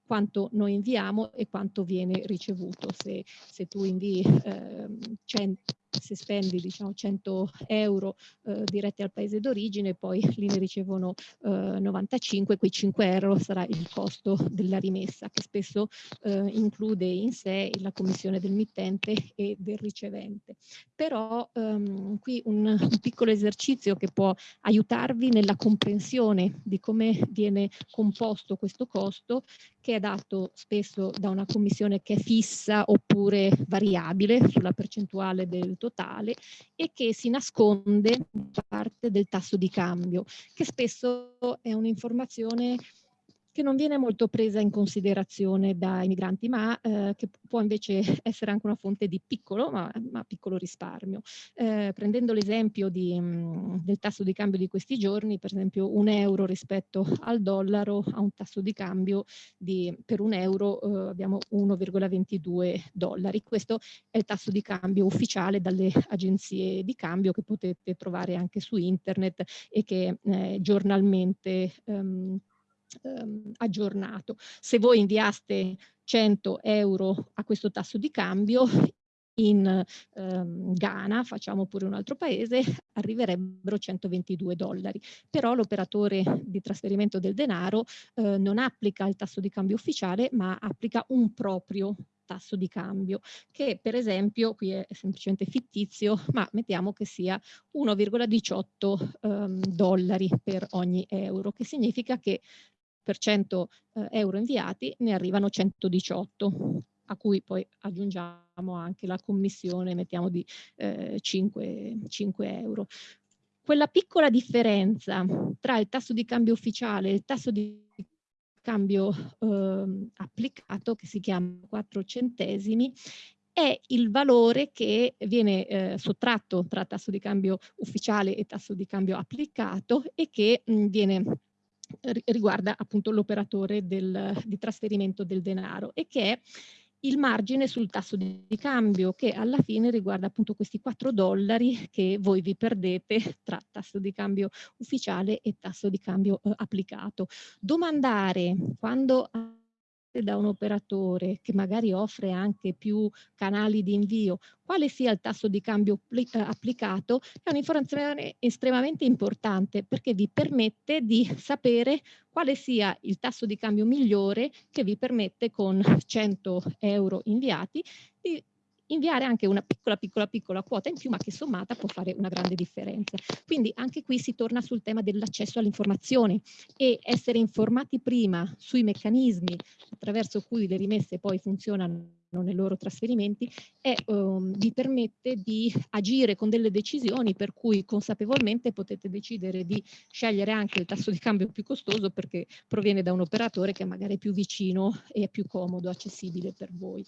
quanto noi inviamo e quanto viene ricevuto. Se, se tu invii eh, 100, se spendi diciamo 100 euro eh, diretti al paese d'origine, poi lì ne ricevono eh, 95, quei 5 euro sarà il costo della rimessa che spesso eh, include in sé la commissione del mittente e del ricevente. Però ehm, qui un, un piccolo esercizio che può aiutarvi nella comprensione di come viene composto questo costo che è dato spesso da una commissione che è fissa oppure variabile sulla percentuale del totale e che si nasconde parte del tasso di cambio, che spesso è un'informazione che non viene molto presa in considerazione dai migranti, ma eh, che può invece [laughs] essere anche una fonte di piccolo, ma, ma piccolo risparmio. Eh, prendendo l'esempio mm, del tasso di cambio di questi giorni, per esempio un euro rispetto al dollaro ha un tasso di cambio di, per un euro eh, abbiamo 1,22 dollari. Questo è il tasso di cambio ufficiale dalle agenzie di cambio che potete trovare anche su internet e che eh, giornalmente ehm, ehm, aggiornato. Se voi inviaste 100 euro a questo tasso di cambio, in ehm, Ghana, facciamo pure un altro paese, arriverebbero 122 dollari. Però l'operatore di trasferimento del denaro eh, non applica il tasso di cambio ufficiale, ma applica un proprio tasso di cambio che per esempio qui è semplicemente fittizio ma mettiamo che sia 1,18 um, dollari per ogni euro che significa che per 100 eh, euro inviati ne arrivano 118 a cui poi aggiungiamo anche la commissione, mettiamo di eh, 5, 5 euro. Quella piccola differenza tra il tasso di cambio ufficiale e il tasso di cambio eh, applicato, che si chiama 4 centesimi, è il valore che viene eh, sottratto tra tasso di cambio ufficiale e tasso di cambio applicato e che mh, viene riguarda appunto l'operatore di trasferimento del denaro e che è il margine sul tasso di, cambio che alla fine riguarda appunto questi 4 dollari che voi vi perdete tra tasso di cambio ufficiale e tasso di cambio eh, applicato. Domandare quando da un operatore che magari offre anche più canali di invio, quale sia il tasso di cambio eh, applicato, è un'informazione estremamente importante perché vi permette di sapere quale sia il tasso di cambio migliore che vi permette con 100 euro inviati di inviare anche una piccola, piccola, piccola quota in più, ma che sommata può fare una grande differenza. Quindi anche qui si torna sul tema dell'accesso all'informazione e essere informati prima sui meccanismi attraverso cui le rimesse poi funzionano nei loro trasferimenti e um, vi permette di agire con delle decisioni per cui consapevolmente potete decidere di scegliere anche il tasso di cambio più costoso perché proviene da un operatore che magari è più vicino e è più comodo, accessibile per voi.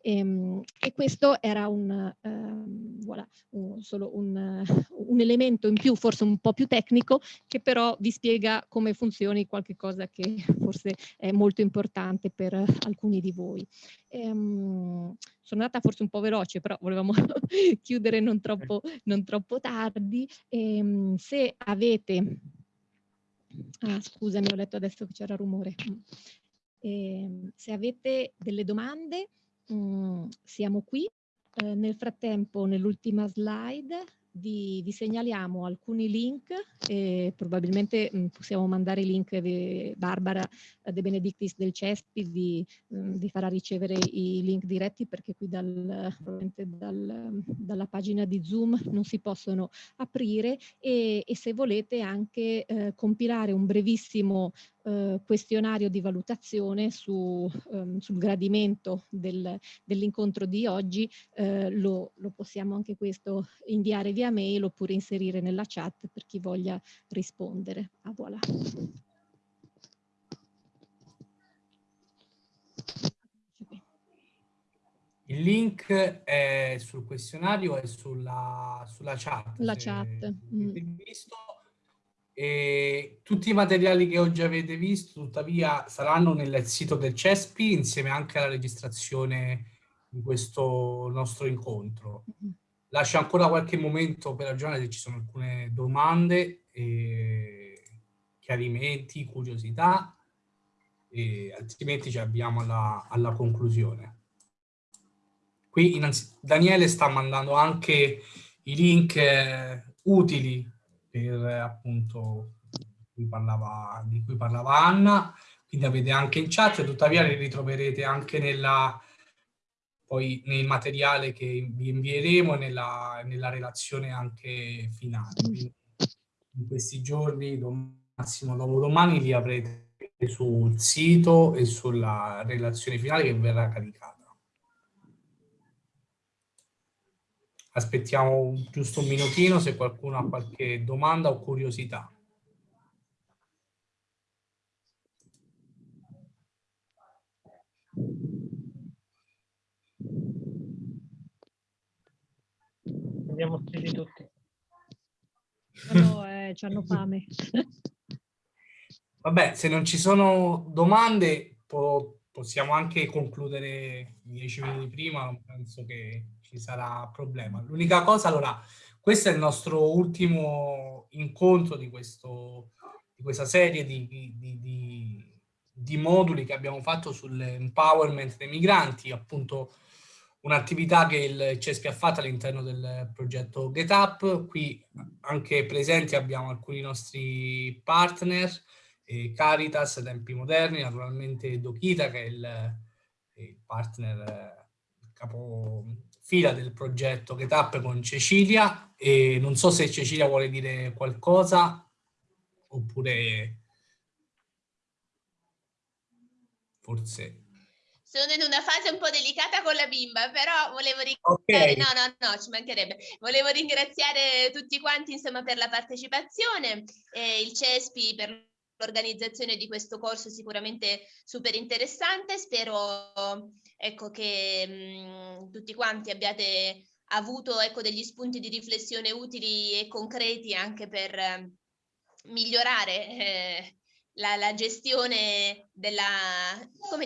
E, ehm, e questo era un, um, voilà, un, solo un, un elemento in più, forse un po' più tecnico, che però vi spiega come funzioni qualche cosa che forse è molto importante per alcuni di voi. Ehm, sono andata forse un po' veloce, però volevamo [laughs] chiudere non troppo, non troppo tardi. Ehm, se avete... Ah, scusami, ho letto adesso che c'era rumore. Ehm, se avete delle domande, mh, mm, siamo qui. Eh, nel frattempo, nell'ultima slide, vi, vi, segnaliamo alcuni link e probabilmente mh, possiamo mandare i link di Barbara De Benedictis del CESPI vi, mh, vi, farà ricevere i link diretti perché qui dal, dal, dalla pagina di Zoom non si possono aprire e, e se volete anche eh, compilare un brevissimo eh, questionario di valutazione su, ehm, sul gradimento del, dell'incontro di oggi, eh, lo, lo, possiamo anche questo inviare via mail oppure inserire nella chat per chi voglia rispondere. Ah, voilà. Il link è sul questionario e sulla, sulla chat. La chat. Mm. Visto, e tutti i materiali che oggi avete visto, tuttavia, saranno nel sito del CESPI insieme anche alla registrazione di questo nostro incontro. Mm -hmm. Lascio ancora qualche momento per ragionare se ci sono alcune domande, chiarimenti, curiosità, e altrimenti ci avviamo alla, alla conclusione. Qui Daniele sta mandando anche i link eh, utili per appunto cui parlava, di cui parlava Anna, quindi avete anche in chat, tuttavia li ritroverete anche nella, poi nel materiale che vi invieremo nella, nella relazione anche finale. Quindi in questi giorni, massimo dopodomani, li avrete sul sito e sulla relazione finale che verrà caricata. Aspettiamo giusto un minutino se qualcuno ha qualche domanda o curiosità. Abbiamo stili tutti. No, eh, hanno fame. [laughs] Vabbè, se non ci sono domande po possiamo anche concludere dieci minuti prima, penso che ci sarà problema. L'unica cosa, allora, questo è il nostro ultimo incontro di, questo, di questa serie di, di, di, moduli che abbiamo fatto sull'empowerment dei migranti, appunto un'attività che il CESPI ha fatto all'interno del progetto GetUp. Qui anche presenti abbiamo alcuni nostri partner, eh, Caritas, Tempi Moderni, naturalmente Dokita che è il, il partner, il capo fila del progetto GetUp con Cecilia e non so se Cecilia vuole dire qualcosa oppure forse sono in una fase un po' delicata con la bimba, però volevo ringraziare, okay. no, no, no, ci mancherebbe, volevo ringraziare tutti quanti insomma per la partecipazione, eh, il CESPI per l'organizzazione di questo corso sicuramente super interessante. Spero ecco, che mh, tutti quanti abbiate avuto ecco, degli spunti di riflessione utili e concreti anche per eh, migliorare eh, la, la, gestione della,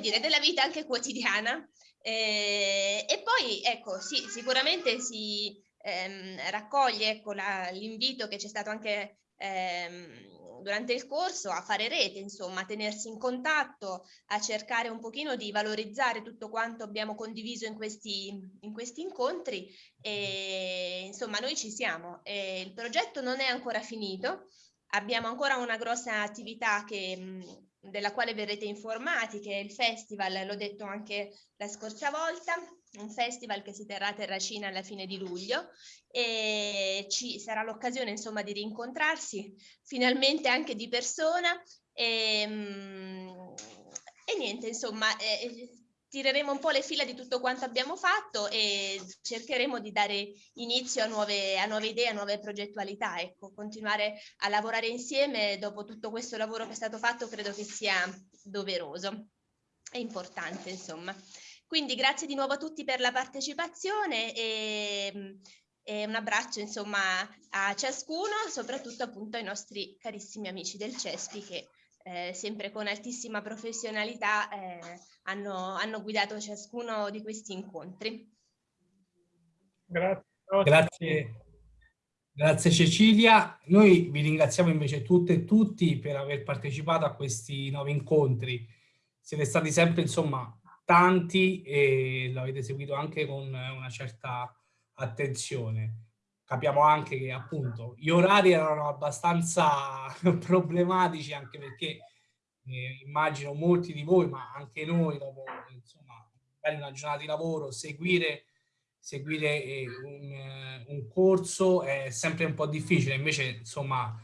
dire, della vita anche quotidiana. Eh, e poi ecco, sì, sicuramente si ehm, raccoglie ecco, l'invito che c'è stato anche ehm, durante il corso a fare rete, insomma, a tenersi in contatto, a cercare un pochino di valorizzare tutto quanto abbiamo condiviso in questi, in questi incontri e insomma noi ci siamo. E il progetto non è ancora finito, abbiamo ancora una grossa attività che, della quale verrete informati, che è il festival, l'ho detto anche la scorsa volta, un festival che si terrà a Terracina alla fine di luglio e ci sarà l'occasione insomma di rincontrarsi finalmente anche di persona e, mm, e niente insomma eh, tireremo un po' le fila di tutto quanto abbiamo fatto e cercheremo di dare inizio a nuove, a nuove idee, a nuove progettualità. Ecco, continuare a lavorare insieme dopo tutto questo lavoro che è stato fatto credo che sia doveroso e importante, insomma. Quindi grazie di nuovo a tutti per la partecipazione e, e un abbraccio insomma a ciascuno, soprattutto appunto ai nostri carissimi amici del CESPI che eh, sempre con altissima professionalità eh, hanno, hanno, guidato ciascuno di questi incontri. Grazie. Grazie. Grazie Cecilia. Noi vi ringraziamo invece tutte e tutti per aver partecipato a questi nuovi incontri. Siete stati sempre insomma tanti e l'avete seguito anche con una certa attenzione. Capiamo anche che appunto gli orari erano abbastanza [laughs] problematici anche perché eh, immagino molti di voi, ma anche noi dopo insomma una giornata di lavoro, seguire, seguire eh, un, eh, un corso è sempre un po' difficile, invece insomma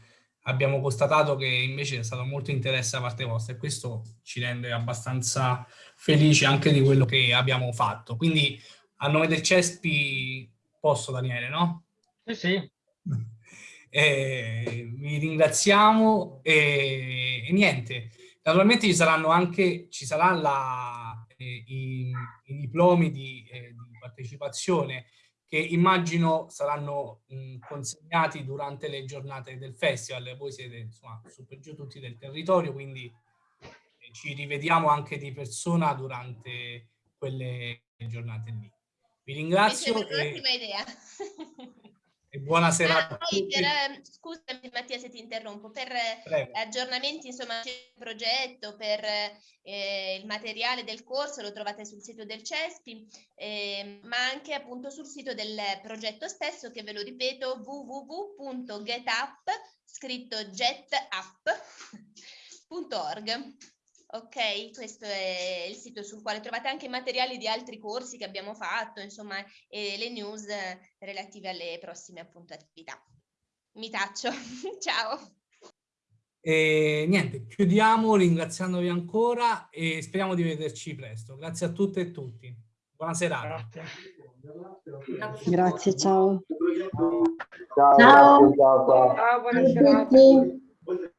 abbiamo constatato che invece è stato molto interesse da parte vostra e questo ci rende abbastanza felici anche di quello che abbiamo fatto. Quindi a nome del CESPI posso Daniele, no? Sì, sì. Eh, vi ringraziamo e, e, niente. Naturalmente ci saranno anche, ci la, eh, i, i, diplomi di, eh, di partecipazione che immagino saranno mh, consegnati durante le giornate del festival. Voi siete insomma su per giù tutti del territorio, quindi eh, ci rivediamo anche di persona durante quelle giornate lì. Vi ringrazio. Mi sembra un'ottima idea. E buona serata. Ah, poi per, ehm, scusami Mattia se ti interrompo, per Prego. aggiornamenti insomma del progetto, per eh, il materiale del corso lo trovate sul sito del CESPI, eh, ma anche appunto sul sito del progetto stesso che ve lo ripeto www.getup scritto getapp.org. [laughs] Ok, questo è il sito sul quale trovate anche materiali di altri corsi che abbiamo fatto, insomma, e le news relative alle prossime appunto attività. Mi taccio, [laughs] ciao. E niente, chiudiamo ringraziandovi ancora e speriamo di vederci presto. Grazie a tutte e tutti. Buona serata. Grazie, Grazie ciao. Ciao. Ciao, ciao, ciao buona serata.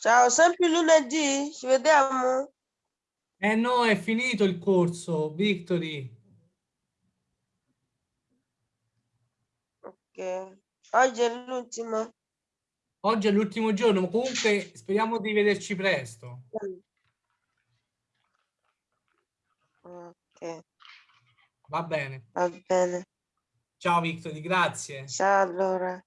Ciao, sempre lunedì, ci vediamo? Eh no, è finito il corso, Victory. Ok, oggi è l'ultimo. Oggi è l'ultimo giorno, comunque speriamo di vederci presto. Ok. Va bene. Va bene. Ciao Victory, grazie. Ciao allora.